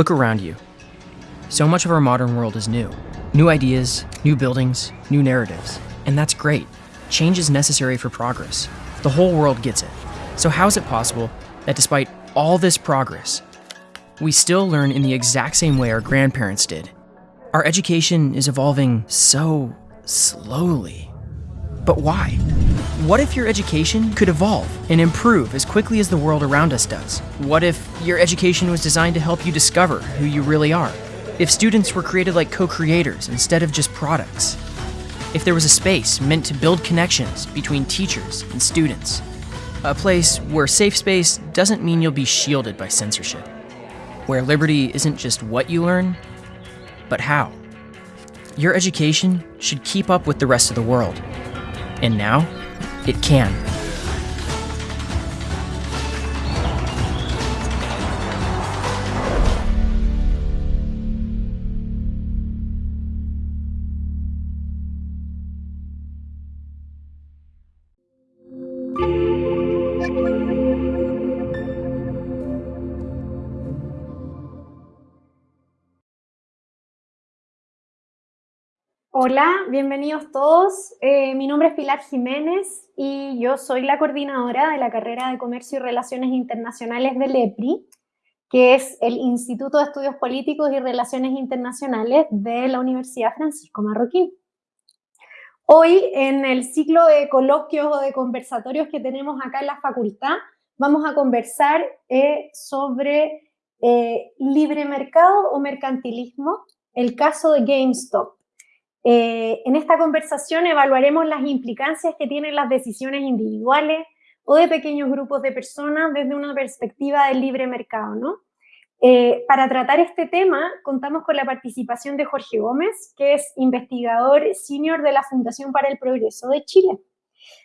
Look around you. So much of our modern world is new. New ideas, new buildings, new narratives. And that's great. Change is necessary for progress. The whole world gets it. So, how is it possible that despite all this progress, we still learn in the exact same way our grandparents did? Our education is evolving so slowly. But why? What if your education could evolve and improve as quickly as the world around us does? What if your education was designed to help you discover who you really are? If students were created like co creators instead of just products? If there was a space meant to build connections between teachers and students? A place where safe space doesn't mean you'll be shielded by censorship. Where liberty isn't just what you learn, but how. Your education should keep up with the rest of the world. And now, it can. Hola, bienvenidos todos. Eh, mi nombre es Pilar Jiménez y yo soy la coordinadora de la carrera de Comercio y Relaciones Internacionales del EPRI, que es el Instituto de Estudios Políticos y Relaciones Internacionales de la Universidad Francisco Marroquín. Hoy, en el ciclo de coloquios o de conversatorios que tenemos acá en la facultad, vamos a conversar eh, sobre eh, libre mercado o mercantilismo, el caso de GameStop. Eh, en esta conversación evaluaremos las implicancias que tienen las decisiones individuales o de pequeños grupos de personas desde una perspectiva del libre mercado. ¿no? Eh, para tratar este tema, contamos con la participación de Jorge Gómez, que es investigador senior de la Fundación para el Progreso de Chile.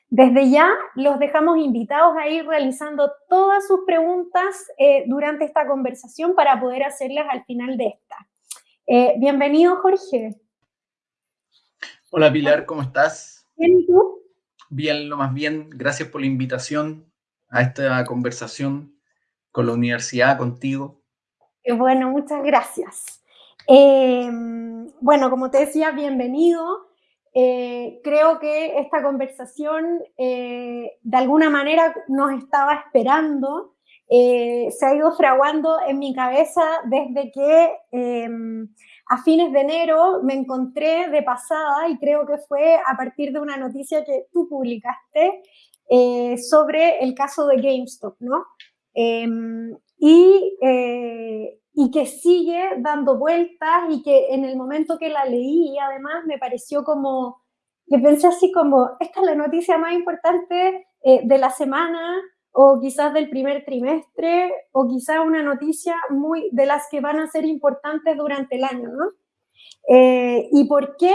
Desde ya los dejamos invitados a ir realizando todas sus preguntas eh, durante esta conversación para poder hacerlas al final de esta. bienvenido, Jorge. Hola Pilar, ¿cómo estás? Bien, ¿y tú? Bien, lo más bien. Gracias por la invitación a esta conversación con la universidad, contigo. Bueno, muchas gracias. Eh, bueno, como te decía, bienvenido. Eh, creo que esta conversación eh, de alguna manera nos estaba esperando. se ha ido fraguando en mi cabeza desde que a fines de enero me encontré de pasada, y creo que fue a partir de una noticia que tú publicaste eh, sobre el caso de GameStop, ¿no? Em, y, eh, y que sigue dando vueltas y que en el momento que la leí, además, me pareció como, que pensé así como, esta es la noticia más importante eh, de la semana, o quizás del primer trimestre, o quizás una noticia muy de las que van a ser importantes durante el año, ¿no? Eh, ¿Y por qué?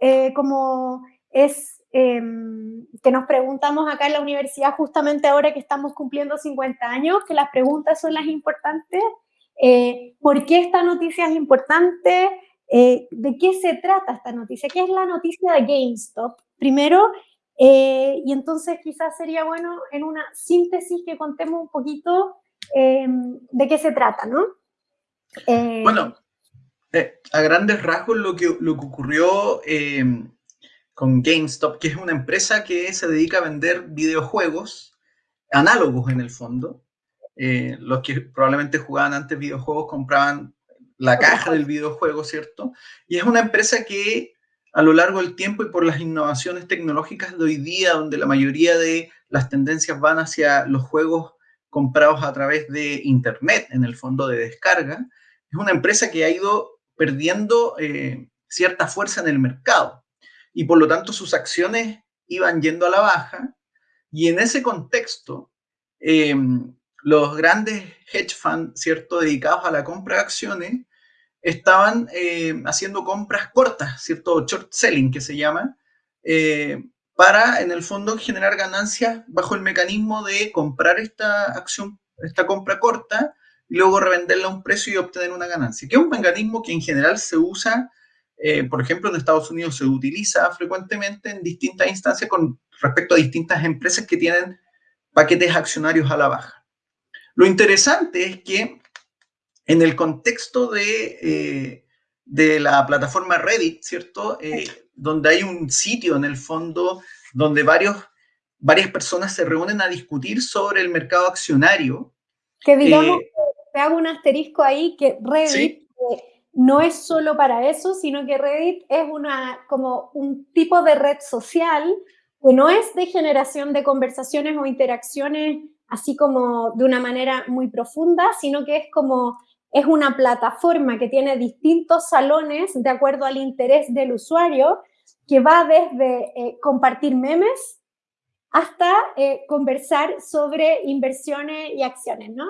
Eh, como es em, que nos preguntamos acá en la universidad, justamente ahora que estamos cumpliendo 50 años, que las preguntas son las importantes. Eh, ¿Por qué esta noticia es importante? ¿De qué se trata esta noticia? ¿Qué es la noticia de GameStop? Primero, eh, y entonces quizás sería bueno en una síntesis que contemos un poquito em, de qué se trata, ¿no? Eh, bueno, eh, a grandes rasgos lo que, lo que ocurrió em, con GameStop, que es una empresa que se dedica a vender videojuegos análogos en el fondo. los que probablemente jugaban antes videojuegos compraban la caja del videojuego, ¿cierto? Y es una empresa que a lo largo del tiempo y por las innovaciones tecnológicas de hoy día, donde la mayoría de las tendencias van hacia los juegos comprados a través de Internet, en el fondo de descarga, es una empresa que ha ido perdiendo eh, cierta fuerza en el mercado y por lo tanto sus acciones iban yendo a la baja y en ese contexto em, los grandes hedge funds, ¿cierto?, dedicados a la compra de acciones, estaban eh, haciendo compras cortas, ¿cierto? Short selling, que se llama, eh, para, en el fondo, generar ganancias bajo el mecanismo de comprar esta acción, esta compra corta, y luego revenderla a un precio y obtener una ganancia, que es un mecanismo que en general se usa, eh, por ejemplo, en Estados Unidos se utiliza frecuentemente en distintas instancias con respecto a distintas empresas que tienen paquetes accionarios a la baja. Lo interesante es que en el contexto de, eh, de la plataforma Reddit, ¿cierto? donde hay un sitio en el fondo donde varios, varias personas se reúnen a discutir sobre el mercado accionario. Que digamos, te hago un asterisco ahí, que Reddit no es solo para eso, sino que Reddit es una, como un tipo de red social que no es de generación de conversaciones o interacciones así como de una manera muy profunda, sino que es como, es una plataforma que tiene distintos salones de acuerdo al interés del usuario, que va desde eh, compartir memes hasta eh, conversar sobre inversiones y acciones, ¿no?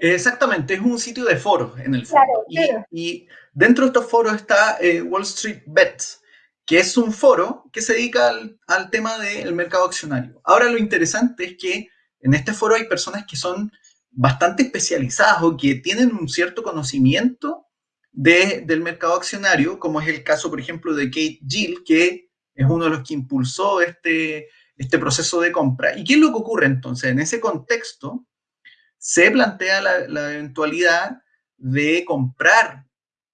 Exactamente, es un sitio de foros en el fondo. Y, dentro de estos foros está eh, Wall Street Bets, que es un foro que se dedica al, tema del mercado accionario. Ahora lo interesante es que en este foro hay personas que son bastante especializadas o que tienen un cierto conocimiento del mercado accionario, como es el caso, por ejemplo, de Kate Gill, que es uno de los que impulsó este, este proceso de compra. ¿Y qué es lo que ocurre entonces? En ese contexto, se plantea la, eventualidad de comprar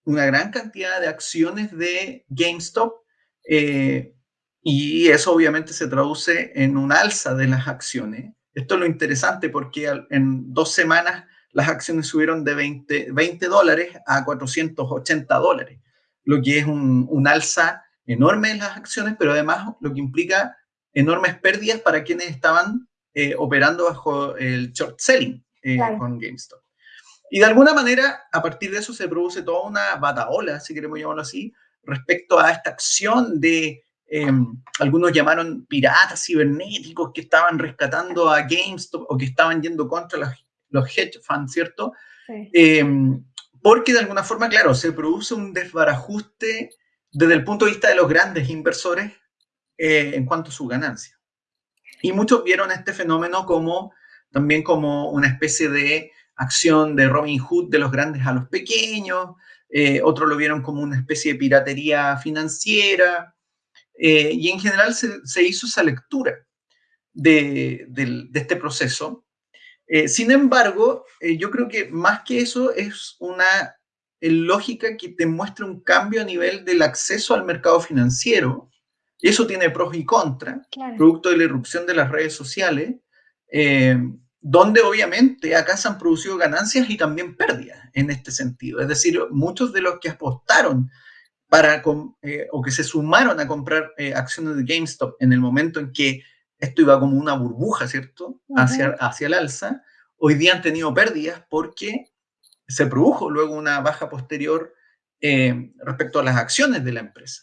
una gran cantidad de acciones de GameStop eh, y eso obviamente se traduce en un alza de las acciones. Esto es lo interesante porque en dos semanas las acciones subieron de 20, 20 dólares a 480 dólares, lo que es un, un alza enorme en las acciones, pero además lo que implica enormes pérdidas para quienes estaban eh, operando bajo el short selling eh, con GameStop. Y de alguna manera, a partir de eso se produce toda una bataola, si queremos llamarlo así, respecto a esta acción de, em, algunos llamaron piratas cibernéticos que estaban rescatando a GameStop o que estaban yendo contra los, los hedge funds, ¿cierto? Em, porque de alguna forma, claro, se produce un desbarajuste desde el punto de vista de los grandes inversores eh, en cuanto a su ganancia. Y muchos vieron este fenómeno como también como una especie de acción de Robin Hood de los grandes a los pequeños, eh, otros lo vieron como una especie de piratería financiera, eh, y en general se, hizo esa lectura de, este proceso. sin embargo, yo creo que más que eso es una lógica que te muestra un cambio a nivel del acceso al mercado financiero, y eso tiene pros y contras, producto de la irrupción de las redes sociales, eh, donde obviamente acá se han producido ganancias y también pérdidas en este sentido. Es decir, muchos de los que apostaron para, eh, o que se sumaron a comprar eh, acciones de GameStop en el momento en que esto iba como una burbuja, ¿cierto? Hacia, hacia el alza, hoy día han tenido pérdidas porque se produjo luego una baja posterior respecto a las acciones de la empresa.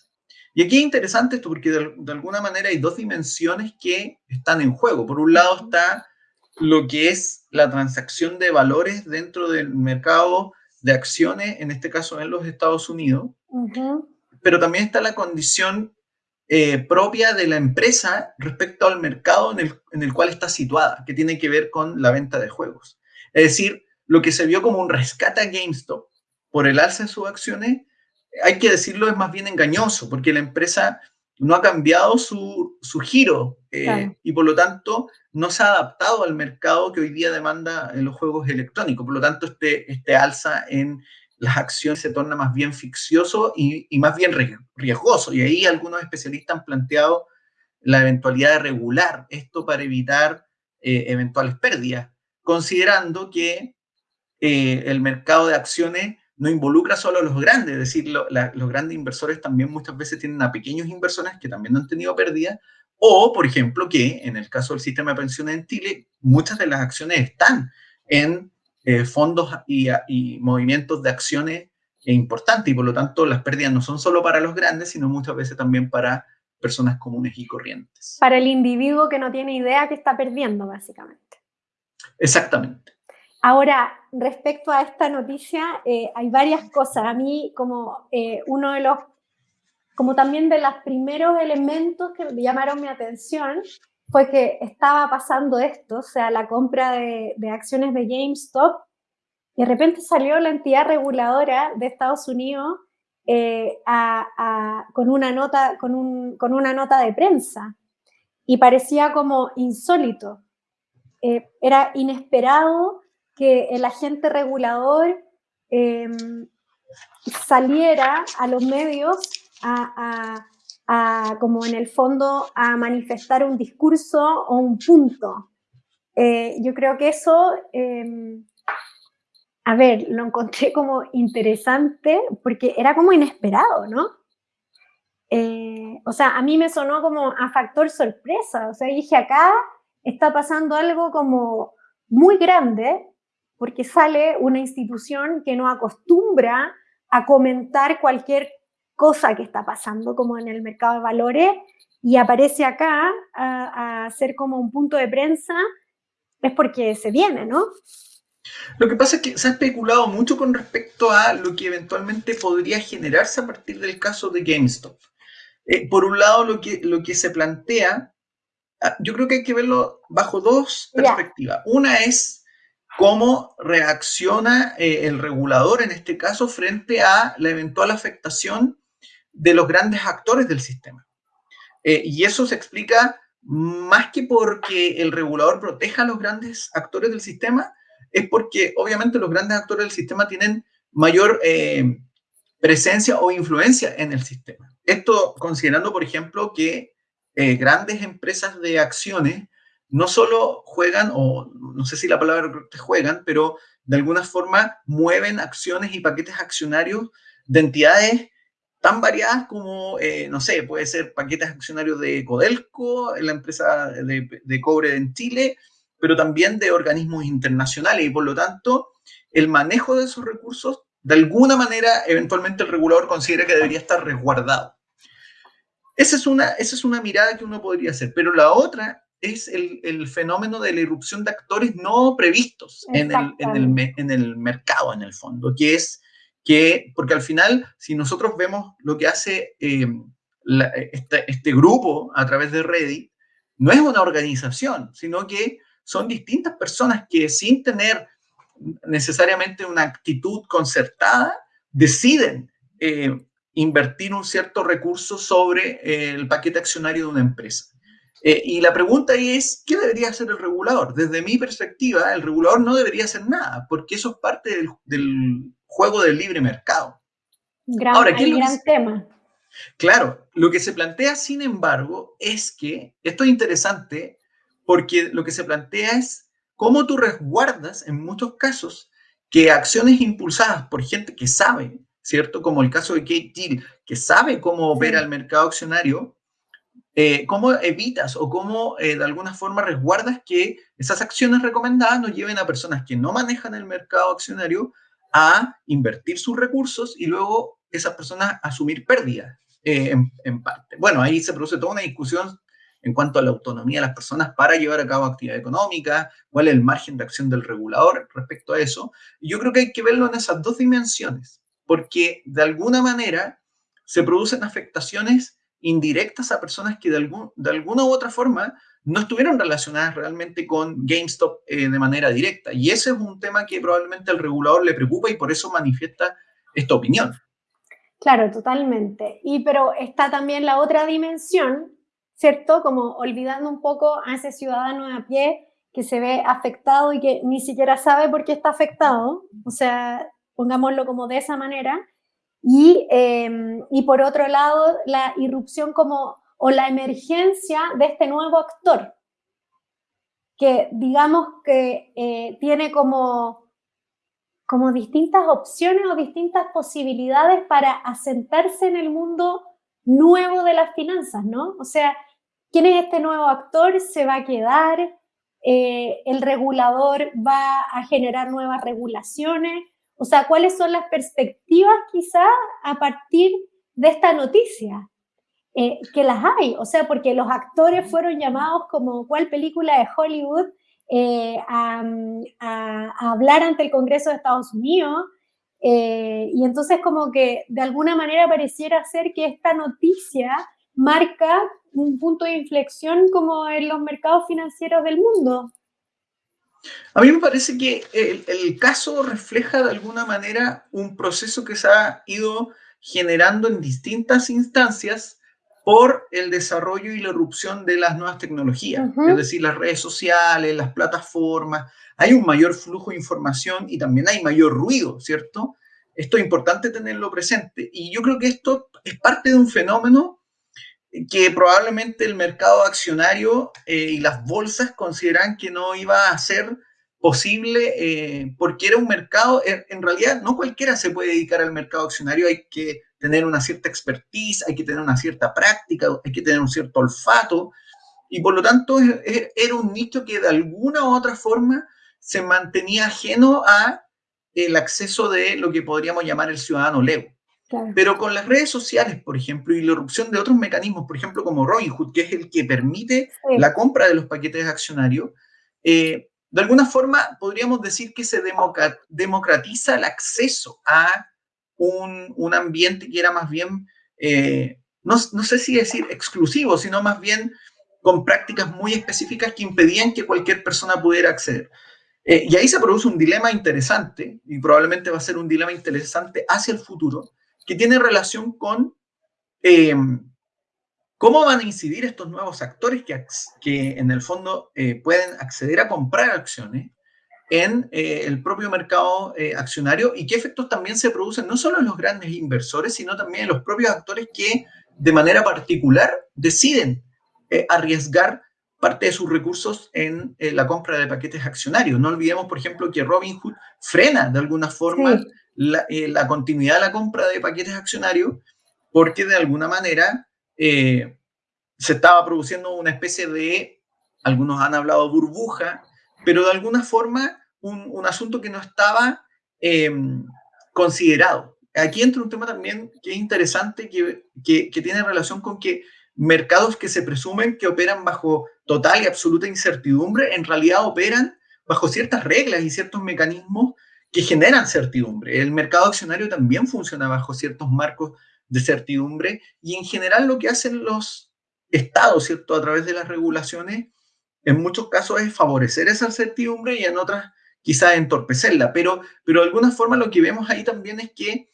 Y aquí es interesante esto porque de, alguna manera hay dos dimensiones que están en juego. Por un lado está lo que es la transacción de valores dentro del mercado de acciones, en este caso en los Estados Unidos, pero también está la condición eh, propia de la empresa respecto al mercado en el, en el cual está situada, que tiene que ver con la venta de juegos. Es decir, lo que se vio como un rescate a GameStop por el alza de sus acciones hay que decirlo, es más bien engañoso, porque la empresa no ha cambiado su, giro eh, y por lo tanto no se ha adaptado al mercado que hoy día demanda en los juegos electrónicos. Por lo tanto, este, este alza en las acciones se torna más bien ficcioso y, más bien riesgoso. Y ahí algunos especialistas han planteado la eventualidad de regular esto para evitar eh, eventuales pérdidas, considerando que eh, el mercado de acciones no involucra solo a los grandes, es decir, los grandes inversores también muchas veces tienen a pequeños inversores que también han tenido pérdidas, o, por ejemplo, que en el caso del sistema de pensiones en Chile, muchas de las acciones están en eh, fondos y, movimientos de acciones importantes, y por lo tanto las pérdidas no son solo para los grandes, sino muchas veces también para personas comunes y corrientes. Para el individuo que no tiene idea que está perdiendo, básicamente. Exactamente. Ahora, respecto a esta noticia, eh, hay varias cosas. A mí, como eh, uno de los, como también de los primeros elementos que llamaron mi atención, fue que estaba pasando esto, o sea, la compra de, acciones de GameStop, y de repente salió la entidad reguladora de Estados Unidos eh, con, una nota, con, con, una nota de prensa, y parecía como insólito. era inesperado que el agente regulador em, saliera a los medios a, como en el fondo, a manifestar un discurso o un punto. Eh, yo creo que eso, em, a ver, lo encontré como interesante porque era como inesperado, ¿no? Eh, o sea, a mí me sonó como a factor sorpresa, o sea, dije, acá está pasando algo como muy grande porque sale una institución que no acostumbra a comentar cualquier cosa que está pasando como en el mercado de valores y aparece acá a, a ser como un punto de prensa, es porque se viene, ¿no? Lo que pasa es que se ha especulado mucho con respecto a lo que eventualmente podría generarse a partir del caso de GameStop. Eh, por un lado, lo que, lo que se plantea, ah, yo creo que hay que verlo bajo dos perspectivas. Una es cómo reacciona eh, el regulador en este caso frente a la eventual afectación de los grandes actores del sistema. Eh, y eso se explica más que porque el regulador proteja a los grandes actores del sistema, es porque obviamente los grandes actores del sistema tienen mayor presencia o influencia en el sistema. Esto considerando, por ejemplo, que eh, grandes empresas de acciones no solo juegan, o no sé si la palabra juegan, pero de alguna forma mueven acciones y paquetes accionarios de entidades tan variadas como, eh, no sé, puede ser paquetes accionarios de Codelco, la empresa de, cobre en Chile, pero también de organismos internacionales y por lo tanto el manejo de esos recursos, de alguna manera, eventualmente el regulador considera que debería estar resguardado. Esa es una, esa es una mirada que uno podría hacer, pero la otra es el, fenómeno de la irrupción de actores no previstos en el, en el, mercado, en el fondo, que es que, porque al final, si nosotros vemos lo que hace eh, este, este, grupo a través de Reddit, no es una organización, sino que son distintas personas que sin tener necesariamente una actitud concertada, deciden eh, invertir un cierto recurso sobre el paquete accionario de una empresa. Eh, y la pregunta es, ¿qué debería hacer el regulador? Desde mi perspectiva, el regulador no debería hacer nada, porque eso es parte del, juego del libre mercado. Gran, Ahora, ¿qué gran tema. Claro, lo que se plantea, sin embargo, es que, esto es interesante, porque lo que se plantea es cómo tú resguardas, en muchos casos, que acciones impulsadas por gente que sabe ¿cierto? Como el caso de Kate Gill, que sabe cómo opera el mercado accionario, eh, ¿cómo evitas o cómo eh, de alguna forma resguardas que esas acciones recomendadas nos lleven a personas que no manejan el mercado accionario a invertir sus recursos y luego esas personas asumir pérdidas eh, en, en, parte? Bueno, ahí se produce toda una discusión en cuanto a la autonomía de las personas para llevar a cabo actividad económica, cuál es el margen de acción del regulador respecto a eso. Yo creo que hay que verlo en esas dos dimensiones porque de alguna manera se producen afectaciones indirectas a personas que de, algún, de alguna u otra forma no estuvieron relacionadas realmente con GameStop eh, de manera directa. Y ese es un tema que probablemente al regulador le preocupa y por eso manifiesta esta opinión. Claro, totalmente. Y pero está también la otra dimensión, ¿cierto? Como olvidando un poco a ese ciudadano a pie que se ve afectado y que ni siquiera sabe por qué está afectado. O sea, pongámoslo como de esa manera, y, em, y por otro lado, la irrupción como, o la emergencia de este nuevo actor, que digamos que eh, tiene como, como distintas opciones o distintas posibilidades para asentarse en el mundo nuevo de las finanzas, ¿no? O sea, ¿quién es este nuevo actor? ¿Se va a quedar? Eh, ¿El regulador va a generar nuevas regulaciones? O sea, ¿cuáles son las perspectivas quizá a partir de esta noticia? Eh, que las hay, o sea, porque los actores fueron llamados como cual película de Hollywood eh, a, hablar ante el Congreso de Estados Unidos, eh, y entonces como que de alguna manera pareciera ser que esta noticia marca un punto de inflexión como en los mercados financieros del mundo. A mí me parece que el, caso refleja de alguna manera un proceso que se ha ido generando en distintas instancias por el desarrollo y la erupción de las nuevas tecnologías, es decir, las redes sociales, las plataformas. Hay un mayor flujo de información y también hay mayor ruido, ¿cierto? Esto es importante tenerlo presente. Y yo creo que esto es parte de un fenómeno que probablemente el mercado accionario eh, y las bolsas consideran que no iba a ser posible eh, porque era un mercado, en realidad no cualquiera se puede dedicar al mercado accionario, hay que tener una cierta expertise, hay que tener una cierta práctica, hay que tener un cierto olfato, y por lo tanto era un nicho que de alguna u otra forma se mantenía ajeno a el acceso de lo que podríamos llamar el ciudadano lego. Pero con las redes sociales, por ejemplo, y la erupción de otros mecanismos, por ejemplo, como Robinhood, que es el que permite la compra de los paquetes accionarios, eh, de alguna forma podríamos decir que se democratiza el acceso a un, ambiente que era más bien, eh, no, no, sé si decir exclusivo, sino más bien con prácticas muy específicas que impedían que cualquier persona pudiera acceder. Eh, y ahí se produce un dilema interesante, y probablemente va a ser un dilema interesante hacia el futuro, que tiene relación con eh, cómo van a incidir estos nuevos actores que, que en el fondo eh, pueden acceder a comprar acciones en el propio mercado accionario y qué efectos también se producen no solo en los grandes inversores, sino también en los propios actores que de manera particular deciden arriesgar parte de sus recursos en eh, la compra de paquetes accionarios. No olvidemos, por ejemplo, que Robinhood frena de alguna forma eh, la, continuidad de la compra de paquetes accionarios porque de alguna manera eh, se estaba produciendo una especie de, algunos han hablado burbuja, pero de alguna forma un, asunto que no estaba em, considerado. Aquí entra un tema también que es interesante, que, que tiene relación con que mercados que se presumen que operan bajo total y absoluta incertidumbre, en realidad operan bajo ciertas reglas y ciertos mecanismos que generan certidumbre. El mercado accionario también funciona bajo ciertos marcos de certidumbre y en general lo que hacen los estados, ¿cierto? A través de las regulaciones, en muchos casos es favorecer esa certidumbre y en otras quizás entorpecerla, pero, pero de alguna forma lo que vemos ahí también es que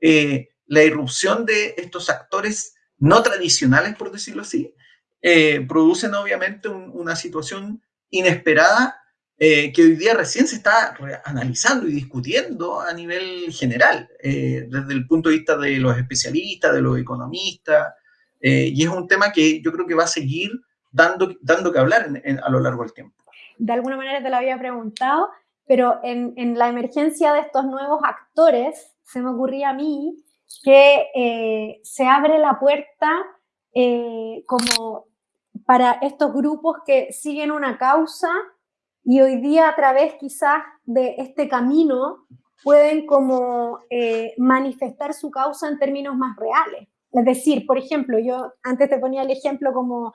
eh, la irrupción de estos actores no tradicionales, por decirlo así, eh, producen obviamente una situación inesperada eh, que hoy día recién se está analizando y discutiendo a nivel general, eh, desde el punto de vista de los especialistas, de los economistas, y es un tema que yo creo que va a seguir dando, dando que hablar a lo largo del tiempo. De alguna manera te lo había preguntado, pero en, en la emergencia de estos nuevos actores, se me ocurría a mí que eh, se abre la puerta eh, como para estos grupos que siguen una causa y hoy día a través quizás de este camino pueden como eh, manifestar su causa en términos más reales. Es decir, por ejemplo, yo antes te ponía el ejemplo como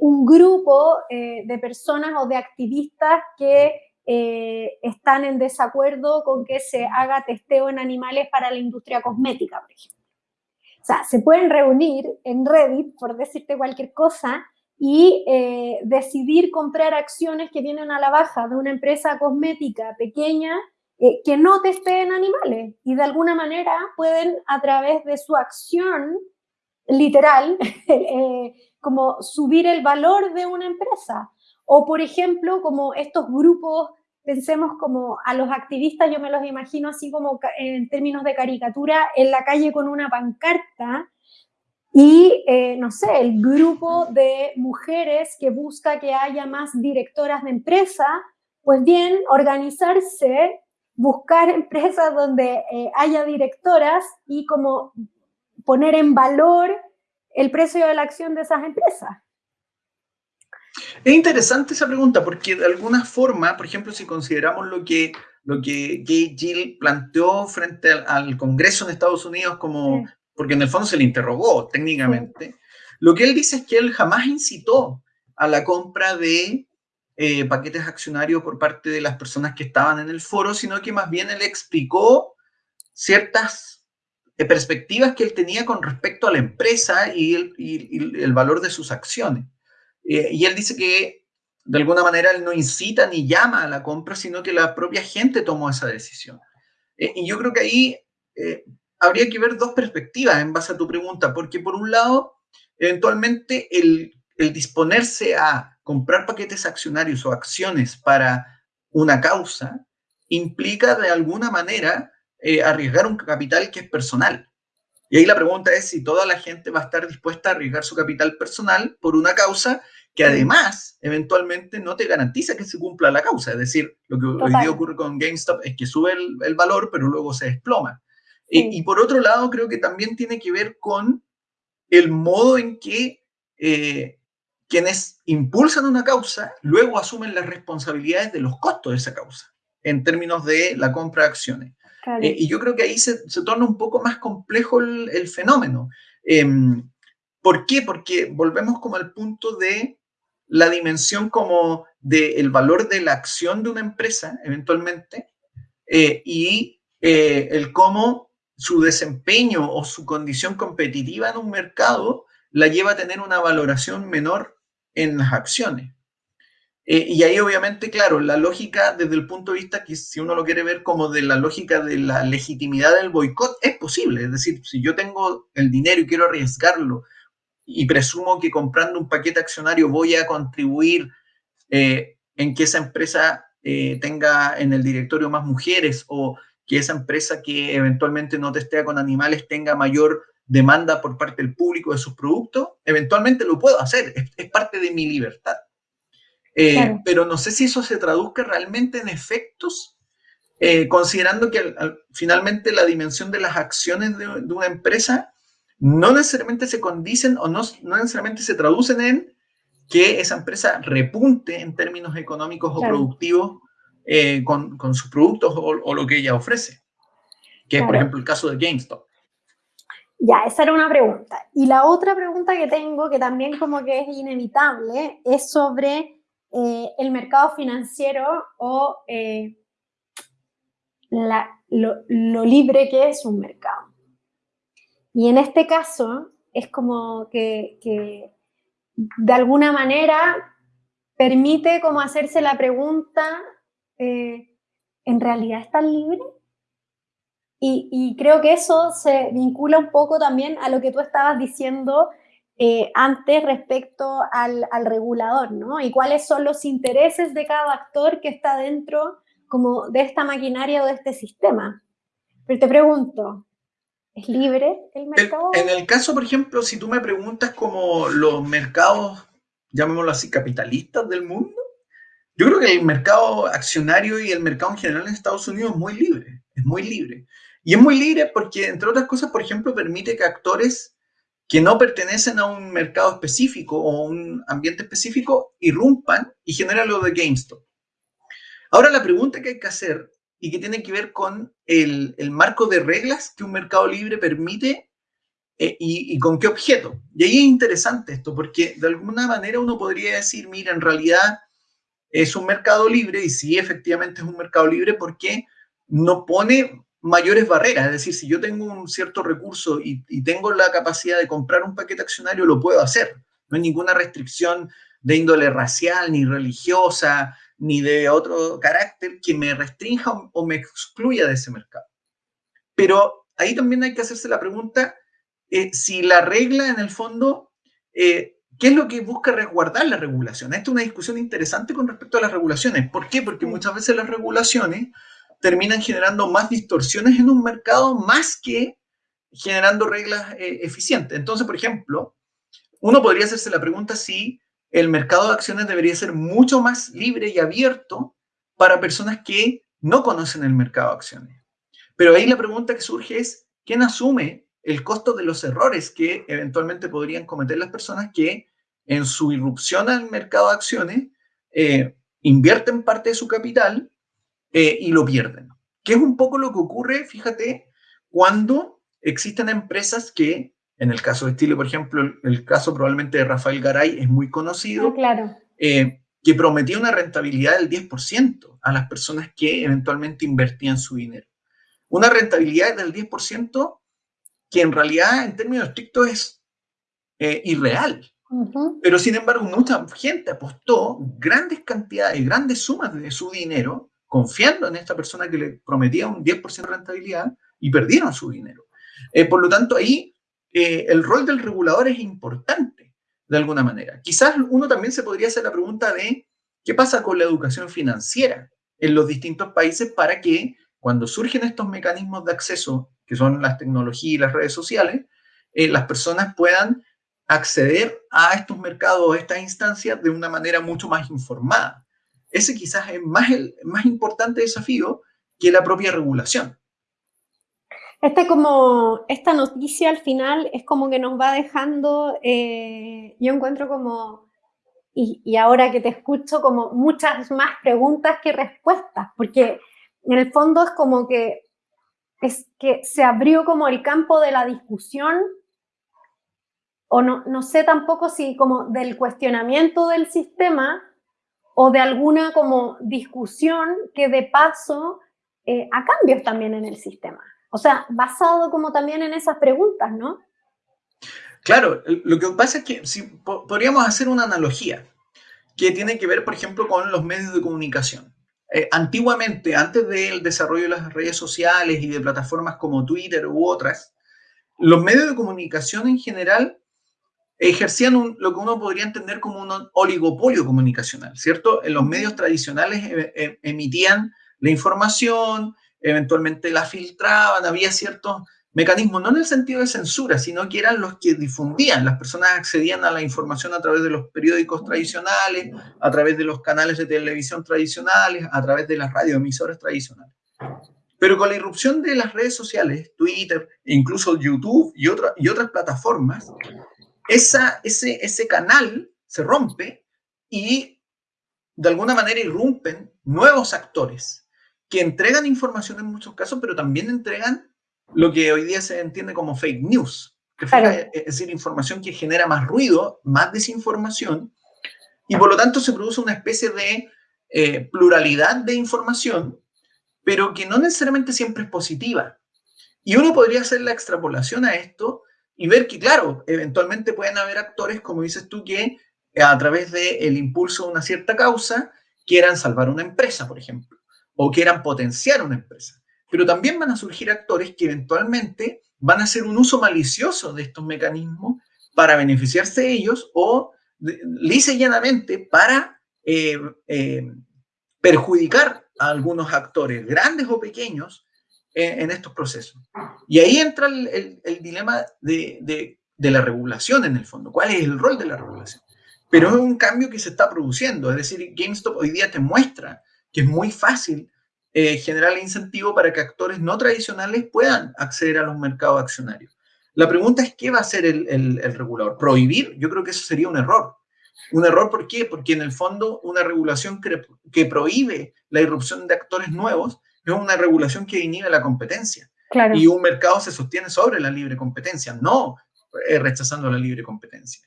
un grupo de personas o de activistas que eh, están en desacuerdo con que se haga testeo en animales para la industria cosmética, por ejemplo. O sea, se pueden reunir en Reddit, por decirte cualquier cosa, y eh, decidir comprar acciones que vienen a la baja de una empresa cosmética pequeña eh, que no testeen animales y de alguna manera pueden a través de su acción literal como subir el valor de una empresa. O, por ejemplo, como estos grupos, pensemos como a los activistas, yo me los imagino así como en términos de caricatura, en la calle con una pancarta y, eh, no sé, el grupo de mujeres que busca que haya más directoras de empresa, pues bien, organizarse, buscar empresas donde eh, haya directoras y como poner en valor el precio de la acción de esas empresas. Es interesante esa pregunta porque de alguna forma, por ejemplo, si consideramos lo que, lo que Gay Gill planteó frente al, Congreso en Estados Unidos como, porque en el fondo se le interrogó técnicamente, lo que él dice es que él jamás incitó a la compra de eh, paquetes accionarios por parte de las personas que estaban en el foro, sino que más bien él explicó ciertas eh, perspectivas que él tenía con respecto a la empresa y el, y el valor de sus acciones. Eh, y él dice que de alguna manera él no incita ni llama a la compra, sino que la propia gente tomó esa decisión. Eh, y yo creo que ahí habría que ver dos perspectivas en base a tu pregunta, porque por un lado, eventualmente el, el disponerse a comprar paquetes accionarios o acciones para una causa implica de alguna manera arriesgar un capital que es personal. Y ahí la pregunta es si toda la gente va a estar dispuesta a arriesgar su capital personal por una causa que además eventualmente no te garantiza que se cumpla la causa. Es decir, lo que hoy día ocurre con GameStop es que sube el, valor, pero luego se desploma. Y, por otro lado, creo que también tiene que ver con el modo en que eh, quienes impulsan una causa luego asumen las responsabilidades de los costos de esa causa en términos de la compra de acciones. Eh, y yo creo que ahí se, torna un poco más complejo el, fenómeno. Em, ¿Por qué? Porque volvemos como al punto de la dimensión como del valor de la acción de una empresa, eventualmente, eh, y eh, el cómo su desempeño o su condición competitiva en un mercado la lleva a tener una valoración menor en las acciones. Eh, y ahí obviamente, claro, la lógica desde el punto de vista que si uno lo quiere ver como de la lógica de la legitimidad del boicot, es posible. Es decir, si yo tengo el dinero y quiero arriesgarlo y presumo que comprando un paquete accionario voy a contribuir eh, en que esa empresa eh, tenga en el directorio más mujeres o que esa empresa que eventualmente no testea con animales tenga mayor demanda por parte del público de sus productos, eventualmente lo puedo hacer, es parte de mi libertad. Eh, pero no sé si eso se traduzca realmente en efectos, eh, considerando que finalmente la dimensión de las acciones de, una empresa no necesariamente se condicen o no, no, necesariamente se traducen en que esa empresa repunte en términos económicos o productivos eh, con, con, sus productos o, lo que ella ofrece, que es por ejemplo el caso de GameStop. Ya, esa era una pregunta. Y la otra pregunta que tengo, que también como que es inevitable, es sobre eh, el mercado financiero o eh, lo, libre que es un mercado. Y en este caso es como que, de alguna manera permite como hacerse la pregunta, eh, ¿en realidad es tan libre? Y, y, creo que eso se vincula un poco también a lo que tú estabas diciendo eh, antes respecto al, regulador, ¿no? Y cuáles son los intereses de cada actor que está dentro como de esta maquinaria o de este sistema. Pero te pregunto, ¿es libre el mercado? En el caso, por ejemplo, si tú me preguntas como los mercados, llamémoslo así, capitalistas del mundo, yo creo que el mercado accionario y el mercado en general en Estados Unidos es muy libre, es muy libre. Y es muy libre porque, entre otras cosas, por ejemplo, permite que actores que no pertenecen a un mercado específico o un ambiente específico irrumpan y generan lo de GameStop. Ahora la pregunta que hay que hacer y que tiene que ver con el, marco de reglas que un mercado libre permite eh, y, con qué objeto. Y ahí es interesante esto, porque de alguna manera uno podría decir, mira, en realidad es un mercado libre y sí, efectivamente es un mercado libre porque no pone mayores barreras. Es decir, si yo tengo un cierto recurso y, tengo la capacidad de comprar un paquete accionario, lo puedo hacer. No hay ninguna restricción de índole racial, ni religiosa, ni de otro carácter que me restrinja o, me excluya de ese mercado. Pero ahí también hay que hacerse la pregunta eh, si la regla en el fondo, eh, ¿qué es lo que busca resguardar la regulación? Esta es una discusión interesante con respecto a las regulaciones. ¿Por qué? Porque muchas veces las regulaciones terminan generando más distorsiones en un mercado más que generando reglas eh, eficientes. Entonces, por ejemplo, uno podría hacerse la pregunta si el mercado de acciones debería ser mucho más libre y abierto para personas que no conocen el mercado de acciones. Pero ahí la pregunta que surge es, ¿quién asume el costo de los errores que eventualmente podrían cometer las personas que en su irrupción al mercado de acciones eh, invierten parte de su capital eh, y lo pierden. Que es un poco lo que ocurre, fíjate, cuando existen empresas que, en el caso de Chile, por ejemplo, el, caso probablemente de Rafael Garay es muy conocido, ah, claro. Eh, que prometía una rentabilidad del 10% a las personas que eventualmente invertían su dinero. Una rentabilidad del 10% que en realidad en términos estrictos es eh, irreal. Pero sin embargo, mucha gente apostó grandes cantidades, grandes sumas de su dinero confiando en esta persona que le prometía un 10% de rentabilidad y perdieron su dinero. Eh, por lo tanto, ahí eh, el rol del regulador es importante de alguna manera. Quizás uno también se podría hacer la pregunta de qué pasa con la educación financiera en los distintos países para que cuando surgen estos mecanismos de acceso, que son las tecnologías y las redes sociales, eh, las personas puedan acceder a estos mercados, a estas instancias de una manera mucho más informada. Ese quizás es más el más importante desafío que la propia regulación. Este como, esta noticia al final es como que nos va dejando, eh, yo encuentro como, y, y, ahora que te escucho, como muchas más preguntas que respuestas, porque en el fondo es como que, es que se abrió como el campo de la discusión, o no, no sé tampoco si como del cuestionamiento del sistema, o de alguna como discusión que de paso eh, a cambios también en el sistema. O sea, basado como también en esas preguntas, ¿no? Claro, lo que pasa es que si, podríamos hacer una analogía que tiene que ver, por ejemplo, con los medios de comunicación. Eh, antiguamente, antes del desarrollo de las redes sociales y de plataformas como Twitter u otras, los medios de comunicación en general ejercían lo que uno podría entender como un oligopolio comunicacional, ¿cierto? En los medios tradicionales eh, eh, emitían la información, eventualmente la filtraban, había ciertos mecanismos, no en el sentido de censura, sino que eran los que difundían, las personas accedían a la información a través de los periódicos tradicionales, a través de los canales de televisión tradicionales, a través de las radioemisoras tradicionales. Pero con la irrupción de las redes sociales, Twitter, incluso YouTube y, y otras plataformas, esa, ese, ese canal se rompe y de alguna manera irrumpen nuevos actores que entregan información en muchos casos, pero también entregan lo que hoy día se entiende como fake news, que es decir, información que genera más ruido, más desinformación, y por lo tanto se produce una especie de eh, pluralidad de información, pero que no necesariamente siempre es positiva. Y uno podría hacer la extrapolación a esto y ver que, claro, eventualmente pueden haber actores, como dices tú, que a través del impulso de una cierta causa quieran salvar una empresa, por ejemplo o quieran potenciar una empresa. Pero también van a surgir actores que eventualmente van a hacer un uso malicioso de estos mecanismos para beneficiarse de ellos o lisa llanamente para eh, eh, perjudicar a algunos actores, grandes o pequeños, en, estos procesos. Y ahí entra el, dilema de, de, la regulación en el fondo. ¿Cuál es el rol de la regulación? Pero es un cambio que se está produciendo. Es decir, GameStop hoy día te muestra que es muy fácil eh, generar el incentivo para que actores no tradicionales puedan acceder a los mercados accionarios. La pregunta es, ¿qué va a hacer el, regulador? ¿Prohibir? Yo creo que eso sería un error. ¿Un error por qué? Porque en el fondo una regulación que, prohíbe la irrupción de actores nuevos es una regulación que inhibe la competencia. Y un mercado se sostiene sobre la libre competencia, no eh, rechazando la libre competencia.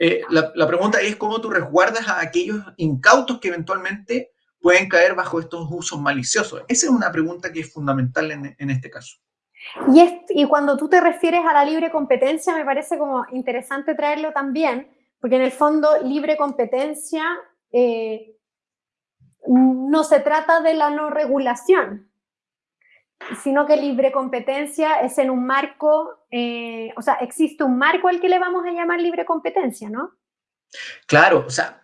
Eh, la, la, pregunta es cómo tú resguardas a aquellos incautos que eventualmente pueden caer bajo estos usos maliciosos? Esa es una pregunta que es fundamental en, este caso. Y, y, cuando tú te refieres a la libre competencia, me parece como interesante traerlo también, porque en el fondo libre competencia eh, no se trata de la no regulación, sino que libre competencia es en un marco, eh, o sea, existe un marco al que le vamos a llamar libre competencia, ¿no? Claro, o sea,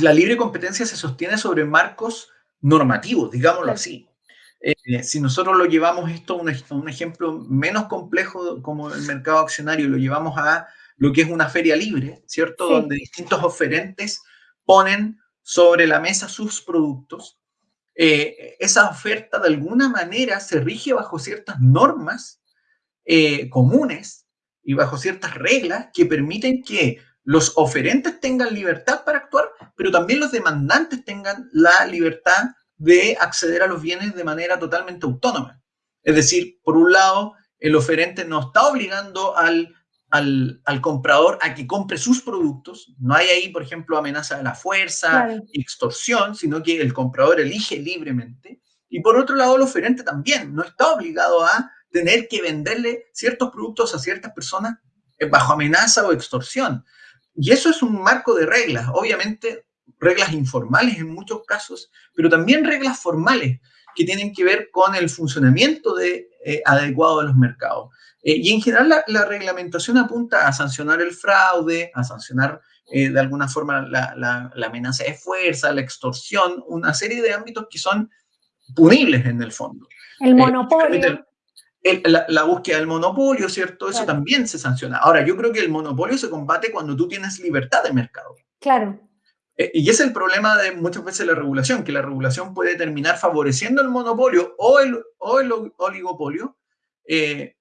la libre competencia se sostiene sobre marcos normativos, digámoslo así. Eh, si nosotros lo llevamos esto a un, ejemplo menos complejo como el mercado accionario, lo llevamos a lo que es una feria libre, ¿cierto? Donde distintos oferentes ponen sobre la mesa sus productos. Eh, esa oferta de alguna manera se rige bajo ciertas normas eh, comunes y bajo ciertas reglas que permiten que los oferentes tengan libertad para actuar, pero también los demandantes tengan la libertad de acceder a los bienes de manera totalmente autónoma. Es decir, por un lado, el oferente no está obligando al, al, comprador a que compre sus productos. No hay ahí, por ejemplo, amenaza de la fuerza, extorsión, sino que el comprador elige libremente. Y por otro lado, el oferente también no está obligado a tener que venderle ciertos productos a ciertas personas bajo amenaza o extorsión. Y eso es un marco de reglas, obviamente reglas informales en muchos casos, pero también reglas formales que tienen que ver con el funcionamiento de, eh, adecuado de los mercados. Eh, y en general la, reglamentación apunta a sancionar el fraude, a sancionar eh, de alguna forma la, amenaza de fuerza, la extorsión, una serie de ámbitos que son punibles en el fondo. El monopolio. la, búsqueda del monopolio, ¿cierto? Eso también se sanciona. Ahora, yo creo que el monopolio se combate cuando tú tienes libertad de mercado. Claro. Eh, y es el problema de muchas veces la regulación, que la regulación puede terminar favoreciendo el monopolio o el, o el oligopolio, eh,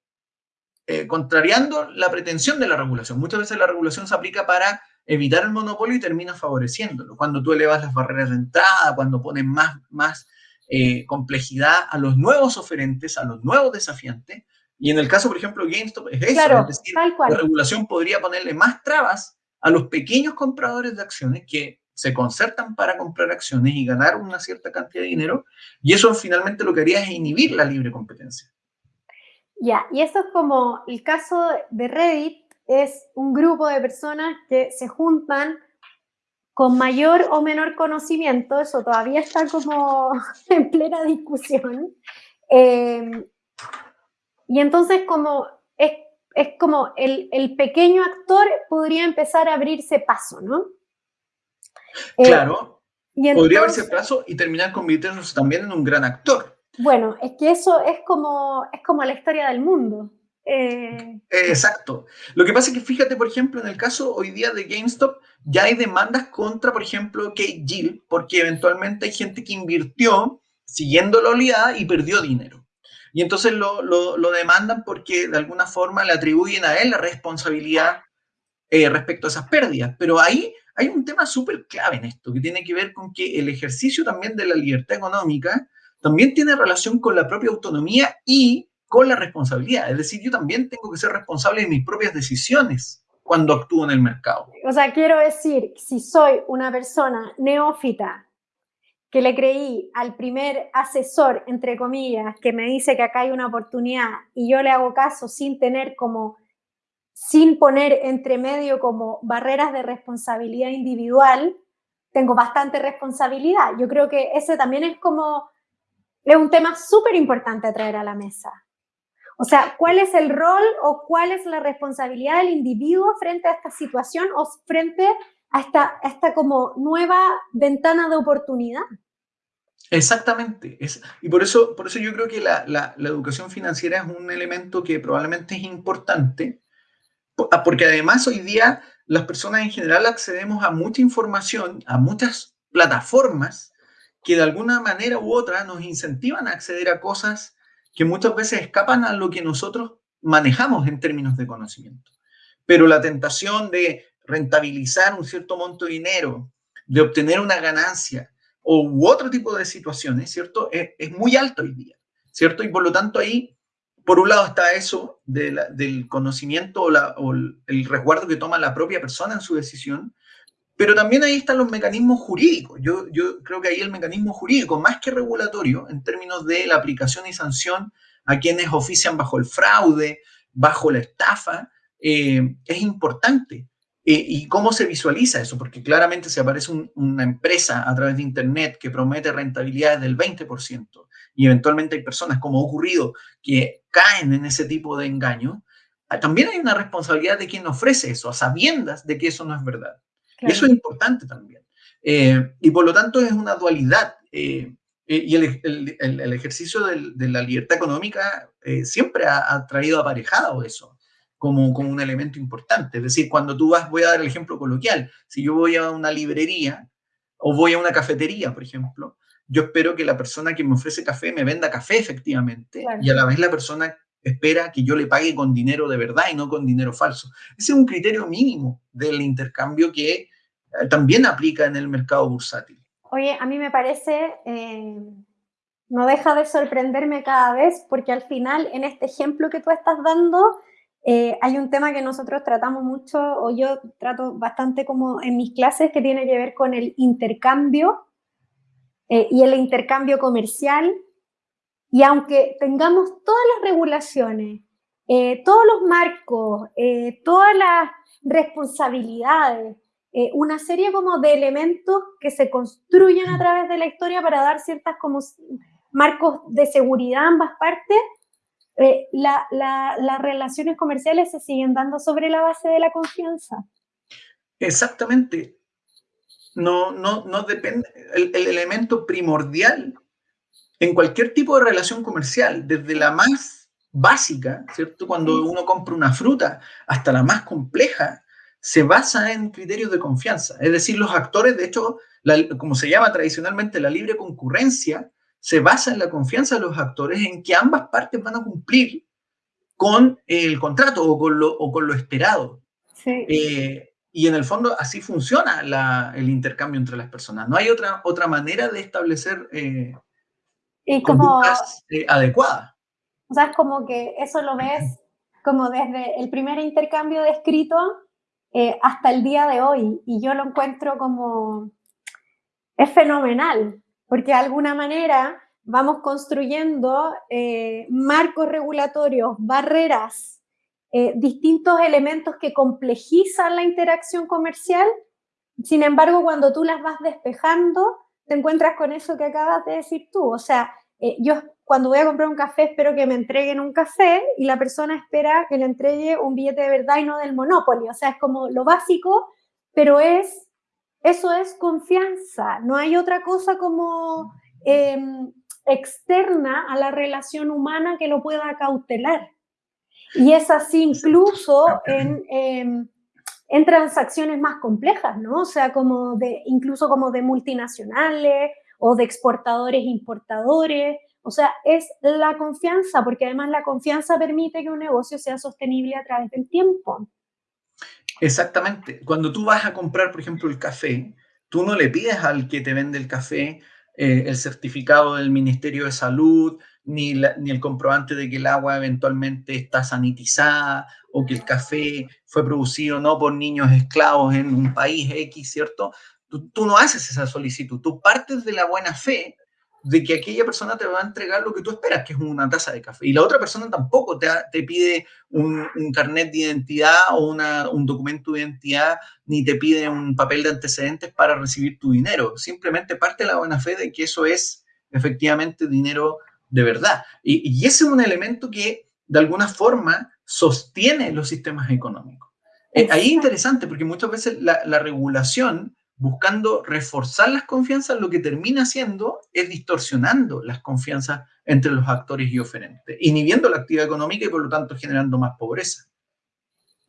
eh, contrariando la pretensión de la regulación. Muchas veces la regulación se aplica para evitar el monopolio y termina favoreciéndolo. Cuando tú elevas las barreras de entrada, cuando pones más, más complejidad a los nuevos oferentes, a los nuevos desafiantes. Y en el caso, por ejemplo, GameStop es eso, es decir, la regulación podría ponerle más trabas a los pequeños compradores de acciones que se concertan para comprar acciones y ganar una cierta cantidad de dinero, y eso finalmente lo que haría es inhibir la libre competencia. Ya, y eso es como el caso de Reddit, es un grupo de personas que se juntan con mayor o menor conocimiento, eso todavía está como en plena discusión. Eh, y entonces como es, es como el, el, pequeño actor podría empezar a abrirse paso, ¿no? Eh, claro, podría haberse paso y terminar convirtiéndose también en un gran actor. Bueno, es que eso es como, es como la historia del mundo. Eh, exacto. Lo que pasa es que fíjate, por ejemplo, en el caso hoy día de GameStop, ya hay demandas contra, por ejemplo, Kate Gill, porque eventualmente hay gente que invirtió siguiendo la oleada y perdió dinero. Y entonces lo, lo, demandan porque de alguna forma le atribuyen a él la responsabilidad eh, respecto a esas pérdidas. Pero ahí hay un tema súper clave en esto, que tiene que ver con que el ejercicio también de la libertad económica también tiene relación con la propia autonomía y con la responsabilidad. Es decir, yo también tengo que ser responsable de mis propias decisiones cuando actúo en el mercado. O sea, quiero decir, si soy una persona neófita que le creí al primer asesor, entre comillas, que me dice que acá hay una oportunidad y yo le hago caso sin tener como sin poner entre medio como barreras de responsabilidad individual, tengo bastante responsabilidad. Yo creo que ese también es como, es un tema súper importante traer a la mesa. O sea, ¿cuál es el rol o cuál es la responsabilidad del individuo frente a esta situación o frente a esta, esta como nueva ventana de oportunidad? Exactamente. Es, y por eso, por eso yo creo que la, la, educación financiera es un elemento que probablemente es importante, porque además hoy día las personas en general accedemos a mucha información, a muchas plataformas que de alguna manera u otra nos incentivan a acceder a cosas que muchas veces escapan a lo que nosotros manejamos en términos de conocimiento. Pero la tentación de rentabilizar un cierto monto de dinero, de obtener una ganancia o u otro tipo de situaciones, ¿cierto? Es, es muy alto hoy día, ¿cierto? Y por lo tanto ahí por un lado está eso del conocimiento o, el resguardo que toma la propia persona en su decisión, pero también ahí están los mecanismos jurídicos. Yo, creo que ahí el mecanismo jurídico, más que regulatorio, en términos de la aplicación y sanción a quienes ofician bajo el fraude, bajo la estafa, eh, es importante. Eh, ¿Y cómo se visualiza eso? Porque claramente si aparece una empresa a través de Internet que promete rentabilidades del 20%, y eventualmente hay personas, como ha ocurrido, que caen en ese tipo de engaño, ah, también hay una responsabilidad de quien ofrece eso, a sabiendas de que eso no es verdad. Y eso es importante también. Eh, y por lo tanto es una dualidad. Eh, eh, y el, ejercicio de la libertad económica siempre ha, traído aparejado eso como, como un elemento importante. Es decir, cuando tú vas, voy a dar el ejemplo coloquial, si yo voy a una librería o voy a una cafetería, por ejemplo, yo espero que la persona que me ofrece café me venda café efectivamente y a la vez la persona espera que yo le pague con dinero de verdad y no con dinero falso. Ese es un criterio mínimo del intercambio que eh, también aplica en el mercado bursátil. Oye, a mí me parece, eh, no deja de sorprenderme cada vez porque al final en este ejemplo que tú estás dando eh, hay un tema que nosotros tratamos mucho o yo trato bastante como en mis clases que tiene que ver con el intercambio eh, y el intercambio comercial. Y aunque tengamos todas las regulaciones, eh, todos los marcos, eh, todas las responsabilidades, una serie como de elementos que se construyen a través de la historia para dar ciertas como marcos de seguridad a ambas partes, las relaciones comerciales se siguen dando sobre la base de la confianza. Exactamente no, no, no depende, el, elemento primordial en cualquier tipo de relación comercial, desde la más básica, ¿cierto? Cuando uno compra una fruta, hasta la más compleja, se basa en criterios de confianza. Es decir, los actores, de hecho, como se llama tradicionalmente la libre concurrencia, se basa en la confianza de los actores en que ambas partes van a cumplir con el contrato o con lo, o con lo esperado. Eh, y en el fondo así funciona el intercambio entre las personas. No hay otra, otra manera de establecer eh, y como, eh, adecuadas. O sea, es como que eso lo ves como desde el primer intercambio de escrito hasta el día de hoy. Y yo lo encuentro como, es fenomenal, porque de alguna manera vamos construyendo eh, marcos regulatorios, barreras, eh, distintos elementos que complejizan la interacción comercial. Sin embargo, cuando tú las vas despejando, te encuentras con eso que acabas de decir tú. O sea, eh, yo cuando voy a comprar un café espero que me entreguen un café y la persona espera que le entregue un billete de verdad y no del Monopoly. O sea, es como lo básico, pero es, eso es confianza. No hay otra cosa como em, externa a la relación humana que lo pueda cautelar. Y es así incluso en, em, en transacciones más complejas, ¿no? O sea, como incluso como de multinacionales o de exportadores, importadores. O sea, es la confianza, porque además la confianza permite que un negocio sea sostenible a través del tiempo. Exactamente. Cuando tú vas a comprar, por ejemplo, el café, tú no le pides al que te vende el café eh, el certificado del Ministerio de Salud, ni, ni, el comprobante de que el agua eventualmente está sanitizada o que el café fue producido no por niños esclavos en un país X, ¿cierto? Tú, tú no haces esa solicitud, tú partes de la buena fe de que aquella persona te va a entregar lo que tú esperas, que es una taza de café. Y la otra persona tampoco te, te pide un, carnet de identidad o una, un documento de identidad, ni te pide un papel de antecedentes para recibir tu dinero. Simplemente parte de la buena fe de que eso es efectivamente dinero de verdad. Y, ese es un elemento que de alguna forma sostiene los sistemas económicos. Eh, ahí es interesante porque muchas veces la, la regulación buscando reforzar las confianzas, lo que termina haciendo es distorsionando las confianzas entre los actores y oferentes, inhibiendo la actividad económica y por lo tanto generando más pobreza.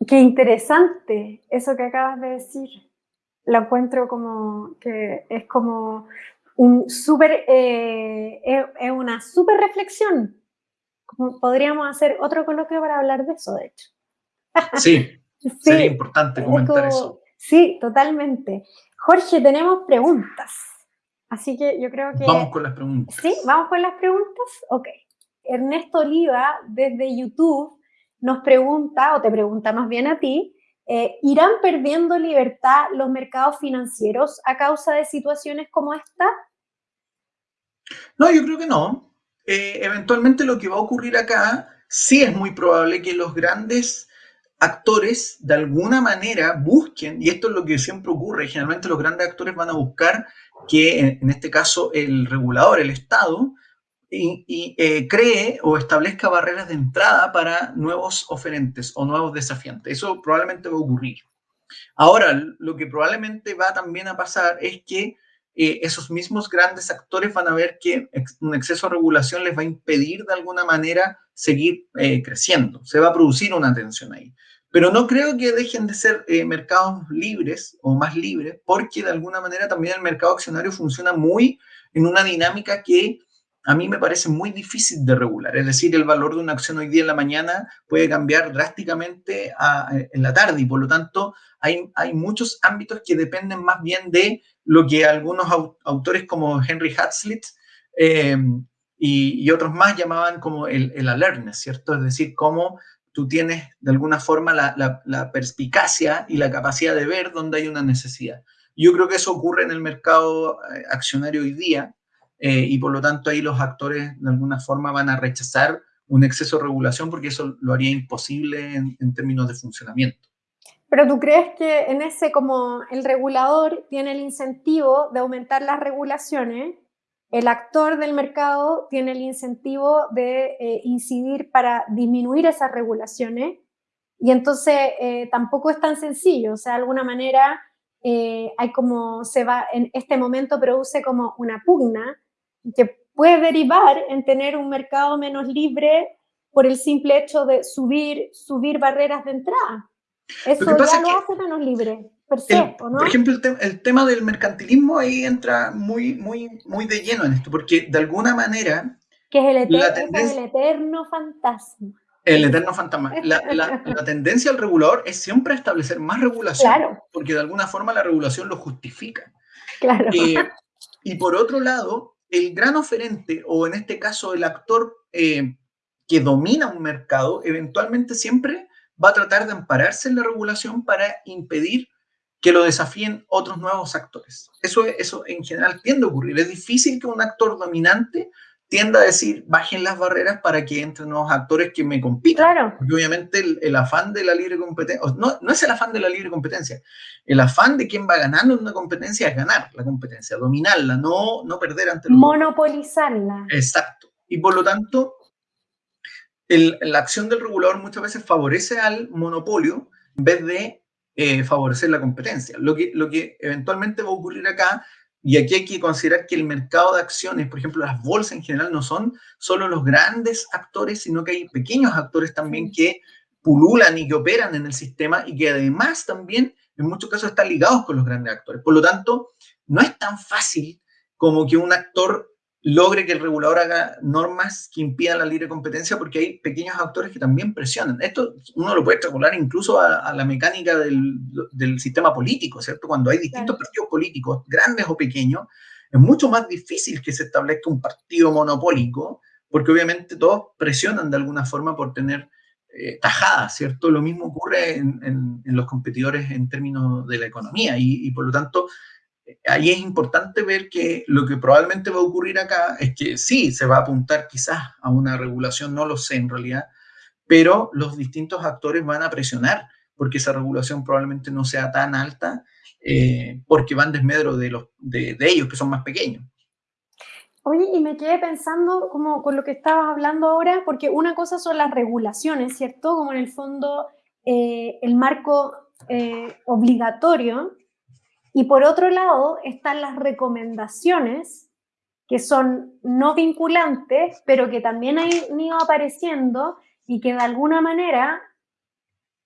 Qué interesante eso que acabas de decir. Lo encuentro como que es como un súper, eh, es, una súper reflexión. podríamos hacer otro coloquio para hablar de eso, de hecho. Sí, sí sería importante comentar eso. Sí, totalmente. Jorge, tenemos preguntas. Así que yo creo que... Vamos con las preguntas. Sí, vamos con las preguntas. Ok. Ernesto Oliva, desde YouTube, nos pregunta, o te pregunta más bien a ti, eh, ¿irán perdiendo libertad los mercados financieros a causa de situaciones como esta? No, yo creo que no. Eh, eventualmente lo que va a ocurrir acá, sí es muy probable que los grandes actores de alguna manera busquen, y esto es lo que siempre ocurre, generalmente los grandes actores van a buscar que en, este caso el regulador, el Estado, eh, cree o establezca barreras de entrada para nuevos oferentes o nuevos desafiantes. Eso probablemente va a ocurrir. Ahora, lo que probablemente va también a pasar es que eh, esos mismos grandes actores van a ver que un exceso de regulación les va a impedir de alguna manera seguir eh, creciendo. Se va a producir una tensión ahí. Pero no creo que dejen de ser eh, mercados libres o más libres, porque de alguna manera también el mercado accionario funciona muy en una dinámica que a mí me parece muy difícil de regular. Es decir, el valor de una acción hoy día en la mañana puede cambiar drásticamente en la tarde y por lo tanto hay, hay muchos ámbitos que dependen más bien de lo que algunos autores como Henry Hazlitt eh, y, otros más llamaban como el, el alertness, ¿cierto? Es decir, cómo tú tienes de alguna forma la, perspicacia y la capacidad de ver dónde hay una necesidad. Yo creo que eso ocurre en el mercado eh, accionario hoy día eh, y por lo tanto ahí los actores de alguna forma van a rechazar un exceso de regulación porque eso lo haría imposible en, en términos de funcionamiento. Pero tú crees que en ese como el regulador tiene el incentivo de aumentar las regulaciones el actor del mercado tiene el incentivo de eh, incidir para disminuir esas regulaciones y entonces eh, tampoco es tan sencillo, o sea, de alguna manera eh, hay como se va, en este momento produce como una pugna que puede derivar en tener un mercado menos libre por el simple hecho de subir, subir barreras de entrada. Eso ya lo hace menos libre. Per, se, ¿no? por ejemplo, el, tema del mercantilismo ahí entra muy, muy, muy de lleno en esto, porque de alguna manera... Que es el, eterno, es el eterno fantasma. El eterno fantasma. La, la, la, tendencia al regulador es siempre establecer más regulación, claro. porque de alguna forma la regulación lo justifica. Claro. Eh, y por otro lado, el gran oferente, o en este caso el actor eh, que domina un mercado, eventualmente siempre va a tratar de ampararse en la regulación para impedir que lo desafíen otros nuevos actores. Eso, eso en general tiende a ocurrir. Es difícil que un actor dominante tienda a decir, bajen las barreras para que entren nuevos actores que me compitan. Claro. Porque obviamente el, afán de la libre competencia, no, no es el afán de la libre competencia, el afán de quien va ganando en una competencia es ganar la competencia, dominarla, no, no perder ante los Monopolizarla. Exacto. Y por lo tanto, el, la acción del regulador muchas veces favorece al monopolio en vez de eh, favorecer la competencia. Lo que, lo que eventualmente va a ocurrir acá y aquí hay que considerar que el mercado de acciones, por ejemplo, las bolsas en general, no son solo los grandes actores, sino que hay pequeños actores también que pululan y que operan en el sistema y que además también en muchos casos están ligados con los grandes actores. Por lo tanto, no es tan fácil como que un actor logre que el regulador haga normas que impidan la libre competencia porque hay pequeños actores que también presionan. Esto uno lo puede extrapolar incluso a, la mecánica del, del, sistema político, ¿cierto? Cuando hay distintos partidos políticos, grandes o pequeños, es mucho más difícil que se establezca un partido monopólico porque obviamente todos presionan de alguna forma por tener eh, tajadas, ¿cierto? Lo mismo ocurre en, en, en, los competidores en términos de la economía y, y por lo tanto ahí es importante ver que lo que probablemente va a ocurrir acá es que sí, se va a apuntar quizás a una regulación, no lo sé en realidad, pero los distintos actores van a presionar porque esa regulación probablemente no sea tan alta eh, porque van desmedro de, los, de, ellos que son más pequeños. Oye, y me quedé pensando como con lo que estabas hablando ahora, porque una cosa son las regulaciones, ¿cierto? Como en el fondo eh, el marco eh, obligatorio y por otro lado están las recomendaciones, que son no vinculantes, pero que también han ido apareciendo y que de alguna manera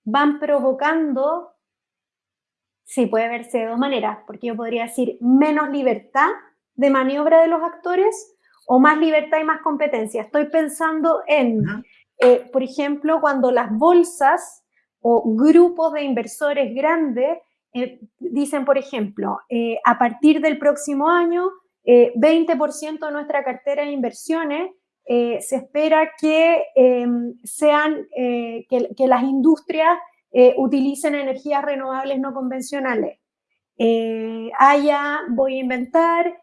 van provocando, sí, puede verse de dos maneras, porque yo podría decir menos libertad de maniobra de los actores o más libertad y más competencia. Estoy pensando en, eh, por ejemplo, cuando las bolsas o grupos de inversores grandes eh, dicen, por ejemplo, eh, a partir del próximo año, 20% eh, de nuestra cartera de inversiones se espera que em, sean, que, las industrias utilicen energías renovables no convencionales. haya, voy a inventar,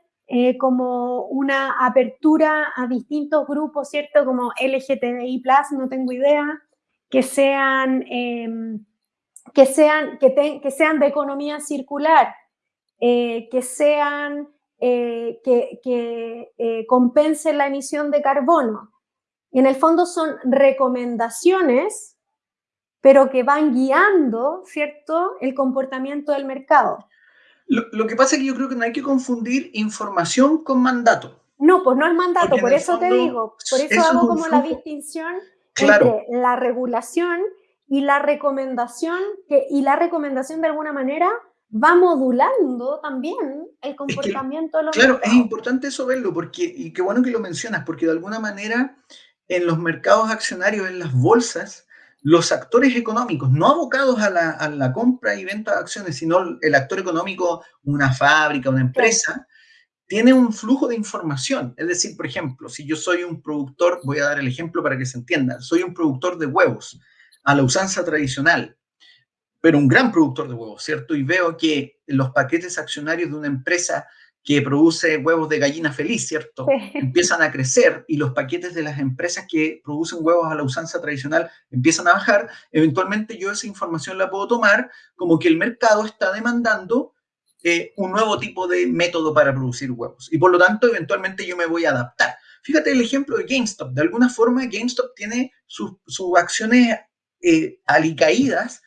como una apertura a distintos grupos, ¿cierto? Como LGTBI+, no tengo idea, que sean em, que sean, que, que sean de economía circular, eh, que sean, eh, que, que eh, compensen la emisión de carbono. Y en el fondo son recomendaciones, pero que van guiando, ¿cierto?, el comportamiento del mercado. Lo, lo, que pasa es que yo creo que no hay que confundir información con mandato. No, pues no es mandato, por eso te digo, por eso, hago como la distinción entre la regulación y la recomendación, que, y la recomendación de alguna manera va modulando también el comportamiento de los Claro, es importante eso verlo, porque, y qué bueno que lo mencionas, porque de alguna manera en los mercados accionarios, en las bolsas, los actores económicos, no abocados a la, a la compra y venta de acciones, sino el actor económico, una fábrica, una empresa, tiene un flujo de información. Es decir, por ejemplo, si yo soy un productor, voy a dar el ejemplo para que se entienda, soy un productor de huevos a la usanza tradicional, pero un gran productor de huevos, ¿cierto? Y veo que los paquetes accionarios de una empresa que produce huevos de gallina feliz, ¿cierto? Empiezan a crecer y los paquetes de las empresas que producen huevos a la usanza tradicional empiezan a bajar, eventualmente yo esa información la puedo tomar como que el mercado está demandando eh, un nuevo tipo de método para producir huevos y por lo tanto eventualmente yo me voy a adaptar. Fíjate el ejemplo de GameStop. De alguna forma GameStop tiene sus acciones eh, alicaídas,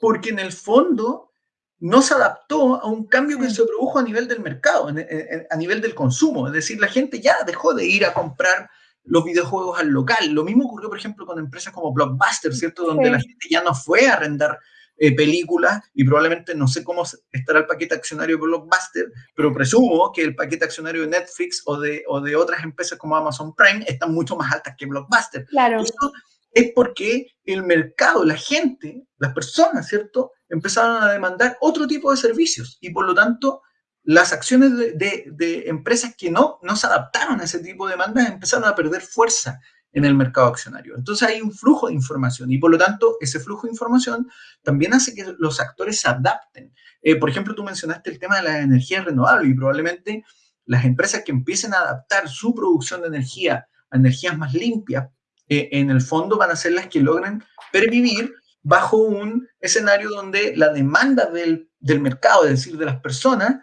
porque en el fondo no se adaptó a un cambio que se produjo a nivel del mercado, a nivel del consumo. Es decir, la gente ya dejó de ir a comprar los videojuegos al local. Lo mismo ocurrió, por ejemplo, con empresas como Blockbuster, ¿cierto? Donde la gente ya no fue a arrendar eh, películas y probablemente no sé cómo estará el paquete accionario de Blockbuster, pero presumo que el paquete accionario de Netflix o de, o de otras empresas como Amazon Prime están mucho más altas que Blockbuster. Claro. Eso es porque el mercado, la gente, las personas, ¿cierto? Empezaron a demandar otro tipo de servicios y por lo tanto las acciones de, empresas que no, no se adaptaron a ese tipo de demandas empezaron a perder fuerza en el mercado accionario. Entonces hay un flujo de información y por lo tanto ese flujo de información también hace que los actores se adapten. Eh, por ejemplo, tú mencionaste el tema de la energía renovable y probablemente las empresas que empiecen a adaptar su producción de energía a energías más limpias, en el fondo van a ser las que logren pervivir bajo un escenario donde la demanda del, del mercado, es decir, de las personas,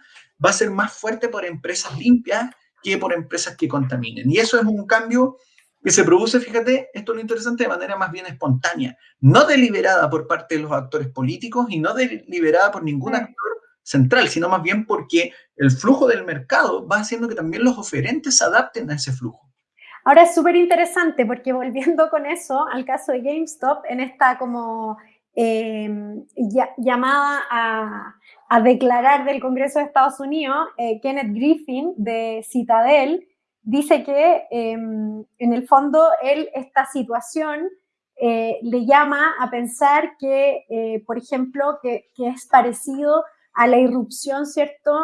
va a ser más fuerte por empresas limpias que por empresas que contaminen. Y eso es un cambio que se produce, fíjate, esto es lo interesante, de manera más bien espontánea, no deliberada por parte de los actores políticos y no deliberada por ningún actor central, sino más bien porque el flujo del mercado va haciendo que también los oferentes se adapten a ese flujo. Ahora es súper interesante porque volviendo con eso al caso de GameStop, en esta como eh, llamada a, declarar del Congreso de Estados Unidos, eh, Kenneth Griffin de Citadel dice que em, en el fondo él esta situación eh, le llama a pensar que, eh, por ejemplo, que, que, es parecido a la irrupción, ¿cierto?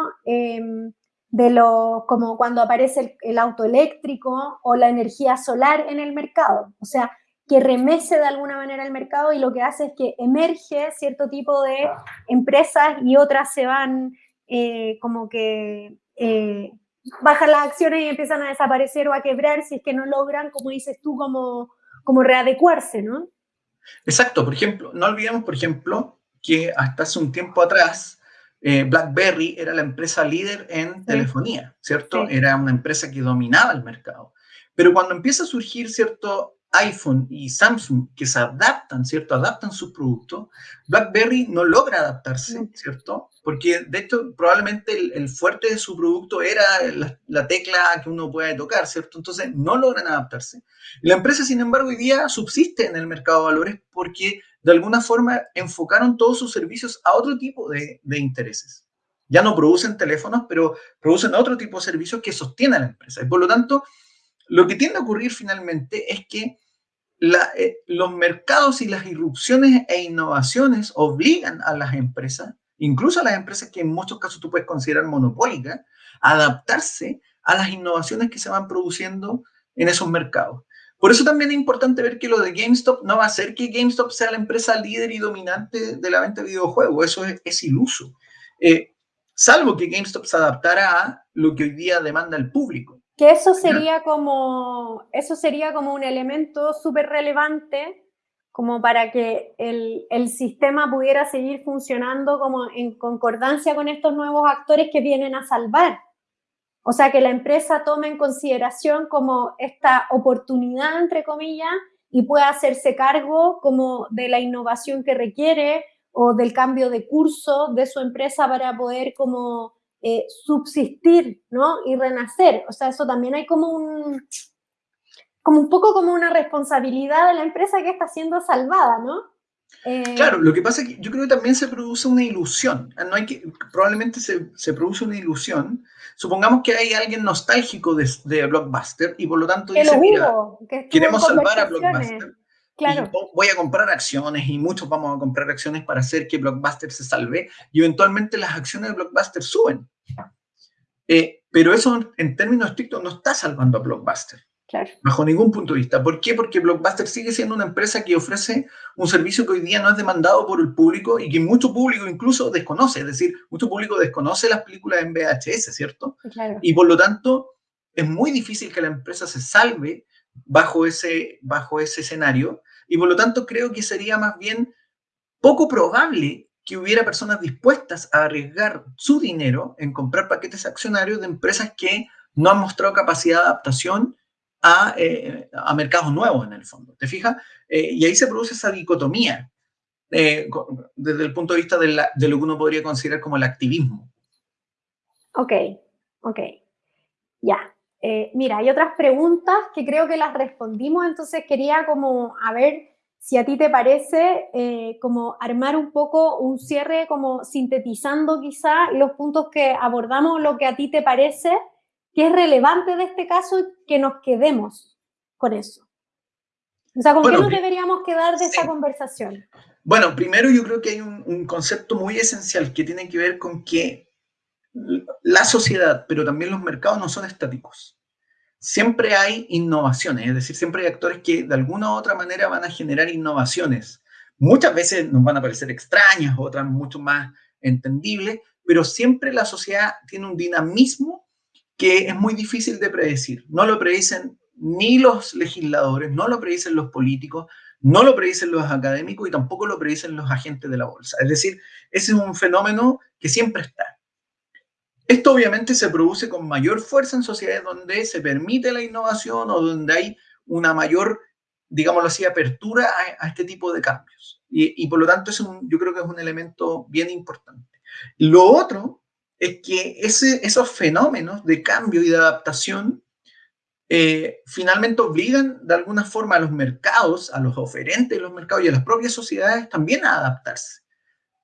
De lo, como cuando aparece el, el, auto eléctrico o la energía solar en el mercado. O sea, que remece de alguna manera el mercado y lo que hace es que emerge cierto tipo de empresas y otras se van eh, como que eh, bajan las acciones y empiezan a desaparecer o a quebrar si es que no logran, como dices tú, como, como readecuarse, ¿no? Exacto, por ejemplo, no olvidemos, por ejemplo, que hasta hace un tiempo atrás eh, BlackBerry era la empresa líder en telefonía, ¿cierto? Era una empresa que dominaba el mercado. Pero cuando empieza a surgir, ¿cierto? iPhone y Samsung que se adaptan, ¿cierto? Adaptan sus productos, BlackBerry no logra adaptarse, ¿cierto? Porque de hecho probablemente el, fuerte de su producto era la, tecla que uno puede tocar, ¿cierto? Entonces no logran adaptarse. la empresa, sin embargo, hoy día subsiste en el mercado de valores porque de alguna forma enfocaron todos sus servicios a otro tipo de, de intereses. Ya no producen teléfonos, pero producen otro tipo de servicios que sostienen a la empresa. Y por lo tanto, lo que tiende a ocurrir finalmente es que eh, los mercados y las irrupciones e innovaciones obligan a las empresas, incluso a las empresas que en muchos casos tú puedes considerar monopólicas, a adaptarse a las innovaciones que se van produciendo en esos mercados. Por eso también es importante ver que lo de GameStop no va a ser que GameStop sea la empresa líder y dominante de la venta de videojuegos. Eso es, iluso. Eh, salvo que GameStop se adaptara a lo que hoy día demanda el público. Que eso sería como, eso sería como un elemento súper relevante como para que el, el, sistema pudiera seguir funcionando como en concordancia con estos nuevos actores que vienen a salvar. O sea, que la empresa tome en consideración como esta oportunidad, entre comillas, y pueda hacerse cargo como de la innovación que requiere o del cambio de curso de su empresa para poder como eh, subsistir, ¿no? Y renacer. O sea, eso también hay como un, como un poco como una responsabilidad de la empresa que está siendo salvada, ¿no? Eh, claro, lo que pasa es que yo creo que también se produce una ilusión. No hay que, probablemente se, se produce una ilusión. Supongamos que hay alguien nostálgico de, de Blockbuster y por lo tanto dice, mira, queremos salvar a Blockbuster. Claro. voy a comprar acciones y muchos vamos a comprar acciones para hacer que Blockbuster se salve y eventualmente las acciones de Blockbuster suben. Eh, pero eso en términos estrictos no está salvando a Blockbuster. Claro. Bajo ningún punto de vista. ¿Por qué? Porque Blockbuster sigue siendo una empresa que ofrece un servicio que hoy día no es demandado por el público y que mucho público incluso desconoce. Es decir, mucho público desconoce las películas en VHS, ¿cierto? Claro. Y por lo tanto, es muy difícil que la empresa se salve bajo ese, bajo ese escenario y por lo tanto creo que sería más bien poco probable que hubiera personas dispuestas a arriesgar su dinero en comprar paquetes accionarios de empresas que no han mostrado capacidad de adaptación a, eh, mercados nuevos en el fondo. ¿Te fijas? Eh, y ahí se produce esa dicotomía. eh, desde el punto de vista de, de, lo que uno podría considerar como el activismo. Ok, ok, ya. Eh, mira, hay otras preguntas que creo que las respondimos, entonces quería como a ver si a ti te parece eh, como armar un poco un cierre, como sintetizando quizá los puntos que abordamos, lo que a ti te parece que es relevante de este caso y que nos quedemos con eso. O sea, ¿con qué nos deberíamos quedar de esta conversación? Bueno, primero yo creo que hay un, concepto muy esencial que tiene que ver con que la sociedad, pero también los mercados no son estáticos. Siempre hay innovaciones, es decir, siempre hay actores que de alguna u otra manera van a generar innovaciones. Muchas veces nos van a parecer extrañas, otras mucho más entendibles, pero siempre la sociedad tiene un dinamismo que es muy difícil de predecir. No lo predicen ni los legisladores, no lo predicen los políticos, no lo predicen los académicos y tampoco lo predicen los agentes de la bolsa. Es decir, ese es un fenómeno que siempre está. Esto obviamente se produce con mayor fuerza en sociedades donde se permite la innovación o donde hay una mayor, digámoslo así, apertura a, este tipo de cambios. Y, por lo tanto, es yo creo que es un elemento bien importante. Lo otro es que esos fenómenos de cambio y de adaptación eh, finalmente obligan de alguna forma a los mercados, a los oferentes de los mercados y a las propias sociedades también a adaptarse.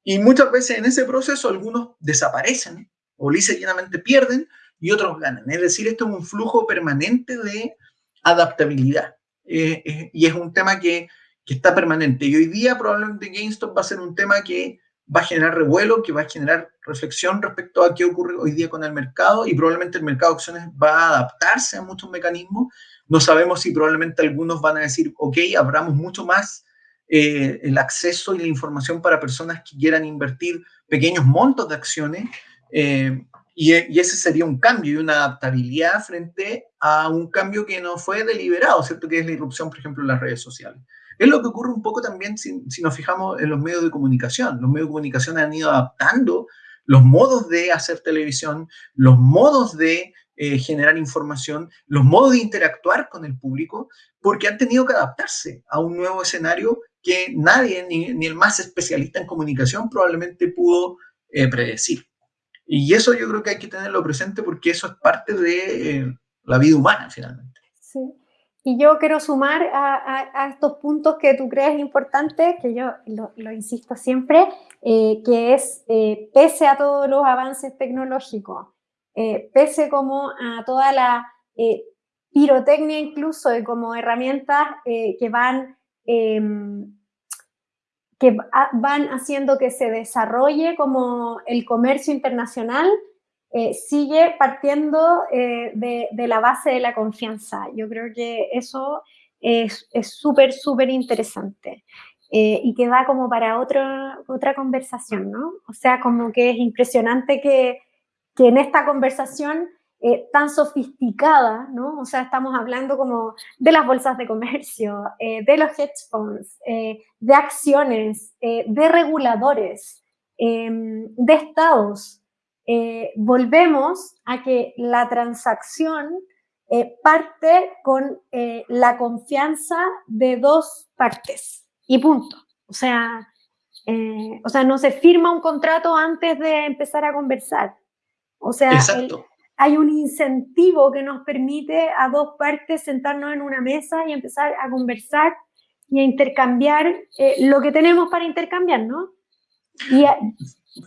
Y muchas veces en ese proceso algunos desaparecen o lisa y llanamente pierden y otros ganan. Es decir, esto es un flujo permanente de adaptabilidad. Eh, eh, y es un tema que, que, está permanente. Y hoy día probablemente GameStop va a ser un tema que va a generar revuelo, que va a generar reflexión respecto a qué ocurre hoy día con el mercado y probablemente el mercado de acciones va a adaptarse a muchos mecanismos. No sabemos si probablemente algunos van a decir, ok, abramos mucho más eh, el acceso y la información para personas que quieran invertir pequeños montos de acciones eh, y, ese sería un cambio y una adaptabilidad frente a un cambio que no fue deliberado, ¿cierto? Que es la irrupción, por ejemplo, en las redes sociales. Es lo que ocurre un poco también si, nos fijamos en los medios de comunicación. Los medios de comunicación han ido adaptando los modos de hacer televisión, los modos de eh, generar información, los modos de interactuar con el público, porque han tenido que adaptarse a un nuevo escenario que nadie, ni, ni el más especialista en comunicación, probablemente pudo eh, predecir. Y eso yo creo que hay que tenerlo presente porque eso es parte de eh, la vida humana finalmente. Sí. Y yo quiero sumar a, estos puntos que tú crees importantes, que yo lo, insisto siempre, eh, que es, eh, pese a todos los avances tecnológicos, pese como a toda la pirotecnia incluso de como herramientas que van em, que van haciendo que se desarrolle como el comercio internacional, eh, sigue partiendo eh, de, la base de la confianza. Yo creo que eso es súper, súper interesante eh, y que va como para otra, otra conversación, ¿no? O sea, como que es impresionante que, que en esta conversación eh, tan sofisticada, ¿no? O sea, estamos hablando como de las bolsas de comercio, eh, de los hedge funds, eh, de acciones, de reguladores, em, de estados. volvemos a que la transacción parte con la confianza de dos partes y punto. O sea, o sea, no se firma un contrato antes de empezar a conversar. O sea, Exacto hay un incentivo que nos permite a dos partes sentarnos en una mesa y empezar a conversar y a intercambiar eh, lo que tenemos para intercambiar, ¿no?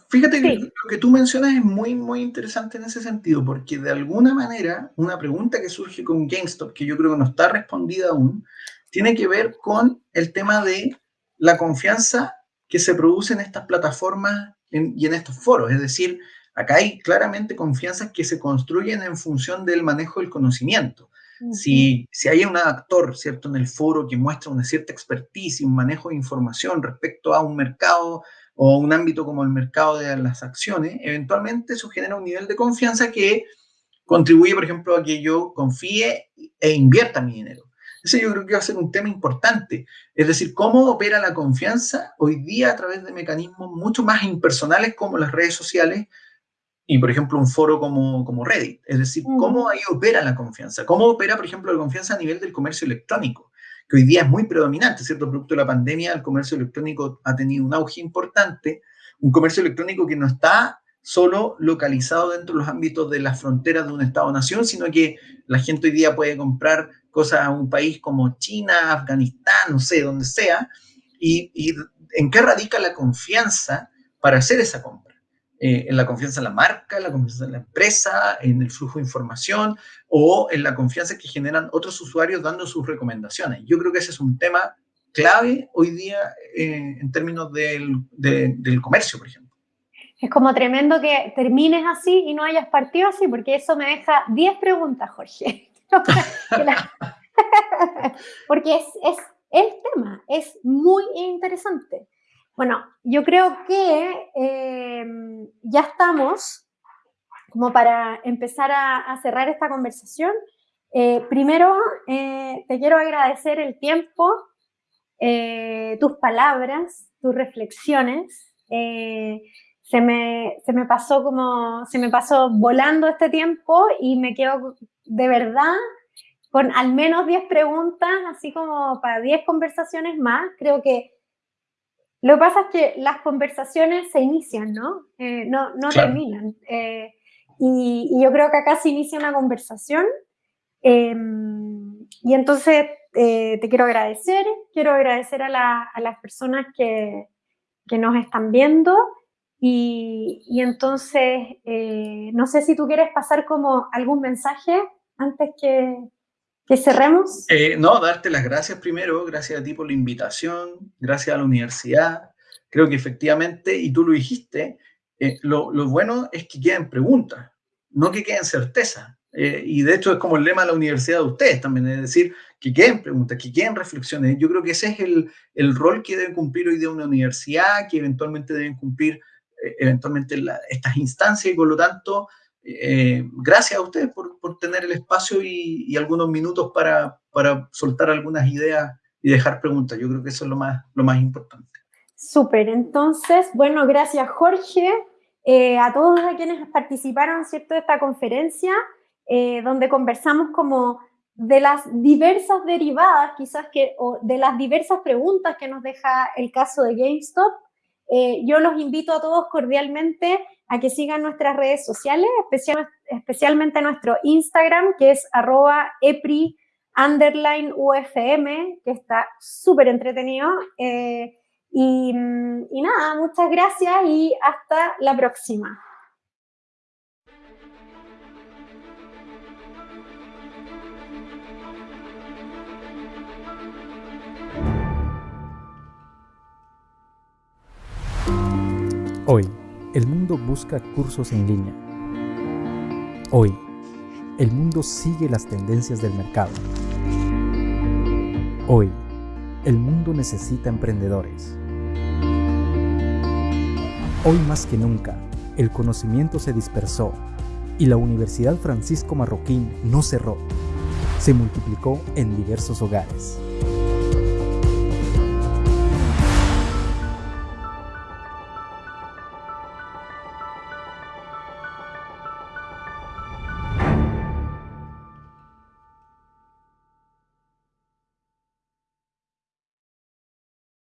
Fíjate que lo que tú mencionas es muy, muy interesante en ese sentido, porque de alguna manera una pregunta que surge con GameStop, que yo creo que no está respondida aún, tiene que ver con el tema de la confianza que se produce en estas plataformas y en estos foros. Es decir, Acá hay claramente confianzas que se construyen en función del manejo del conocimiento. si, si, hay un actor, ¿cierto?, en el foro que muestra una cierta expertise y un manejo de información respecto a un mercado o un ámbito como el mercado de las acciones, eventualmente eso genera un nivel de confianza que contribuye, por ejemplo, a que yo confíe e invierta mi dinero. Ese yo creo que va a ser un tema importante. Es decir, cómo opera la confianza hoy día a través de mecanismos mucho más impersonales como las redes sociales, y, por ejemplo, un foro como, como Reddit. Es decir, cómo ahí opera la confianza. Cómo opera, por ejemplo, la confianza a nivel del comercio electrónico. que hoy día es muy predominante, ¿cierto? Producto de la pandemia, el comercio electrónico ha tenido un auge importante, un comercio electrónico que no está solo localizado dentro de los ámbitos de las fronteras de un Estado-nación, sino que la gente hoy día puede comprar cosas a un país como China, Afganistán, no sé, donde sea, y, y en qué radica la confianza para hacer esa compra. Eh, en la confianza en la marca, en la confianza en la empresa, en el flujo de información o en la confianza que generan otros usuarios dando sus recomendaciones. Yo creo que ese es un tema clave hoy día eh, en términos del, del comercio, por ejemplo. Es como tremendo que termines así y no hayas partido así, porque eso me deja 10 preguntas, Jorge. porque es, es el tema, es muy interesante. Bueno, yo creo que eh, ya estamos como para empezar a, cerrar esta conversación. Eh, primero, eh, te quiero agradecer el tiempo, tus palabras, tus reflexiones. se, me, se me pasó como, se me pasó volando este tiempo y me quedo de verdad con al menos 10 preguntas, así como para 10 conversaciones más. Creo que lo que pasa es que las conversaciones se inician, ¿no? Eh, no, no terminan. Eh, y, yo creo que acá se inicia una conversación. Em, y entonces eh, te quiero agradecer, quiero agradecer a, las personas que, que, nos están viendo. Y, y entonces, no sé si tú quieres pasar como algún mensaje antes que, ¿Que? Eh, no, darte las gracias primero, gracias a ti por la invitación, gracias a la universidad. Creo que efectivamente, y tú lo dijiste, eh, lo, bueno es que queden preguntas, no que queden certezas. Eh, y de hecho es como el lema de la universidad de ustedes también, es decir, que queden preguntas, que queden reflexiones. Yo creo que ese es el, el rol que debe cumplir hoy día una universidad, que eventualmente deben cumplir eventualmente estas instancias y por lo tanto eh, gracias a ustedes por, por tener el espacio y, algunos minutos para, para, soltar algunas ideas y dejar preguntas. Yo creo que eso es lo más, lo más importante. Súper, entonces, bueno, gracias Jorge, eh, a todos a quienes participaron, ¿cierto?, de esta conferencia, eh, donde conversamos como de las diversas derivadas, quizás que, o de las diversas preguntas que nos deja el caso de GameStop. Yo los invito a todos cordialmente a que sigan nuestras redes sociales, especialmente nuestro Instagram, que es arroba epri underline UFM, que está súper entretenido. Eh, y, y nada, muchas gracias y hasta la próxima. Hoy el mundo busca cursos en línea. Hoy, el mundo sigue las tendencias del mercado. Hoy, el mundo necesita emprendedores. Hoy más que nunca, el conocimiento se dispersó y la Universidad Francisco Marroquín no cerró, se multiplicó en diversos hogares.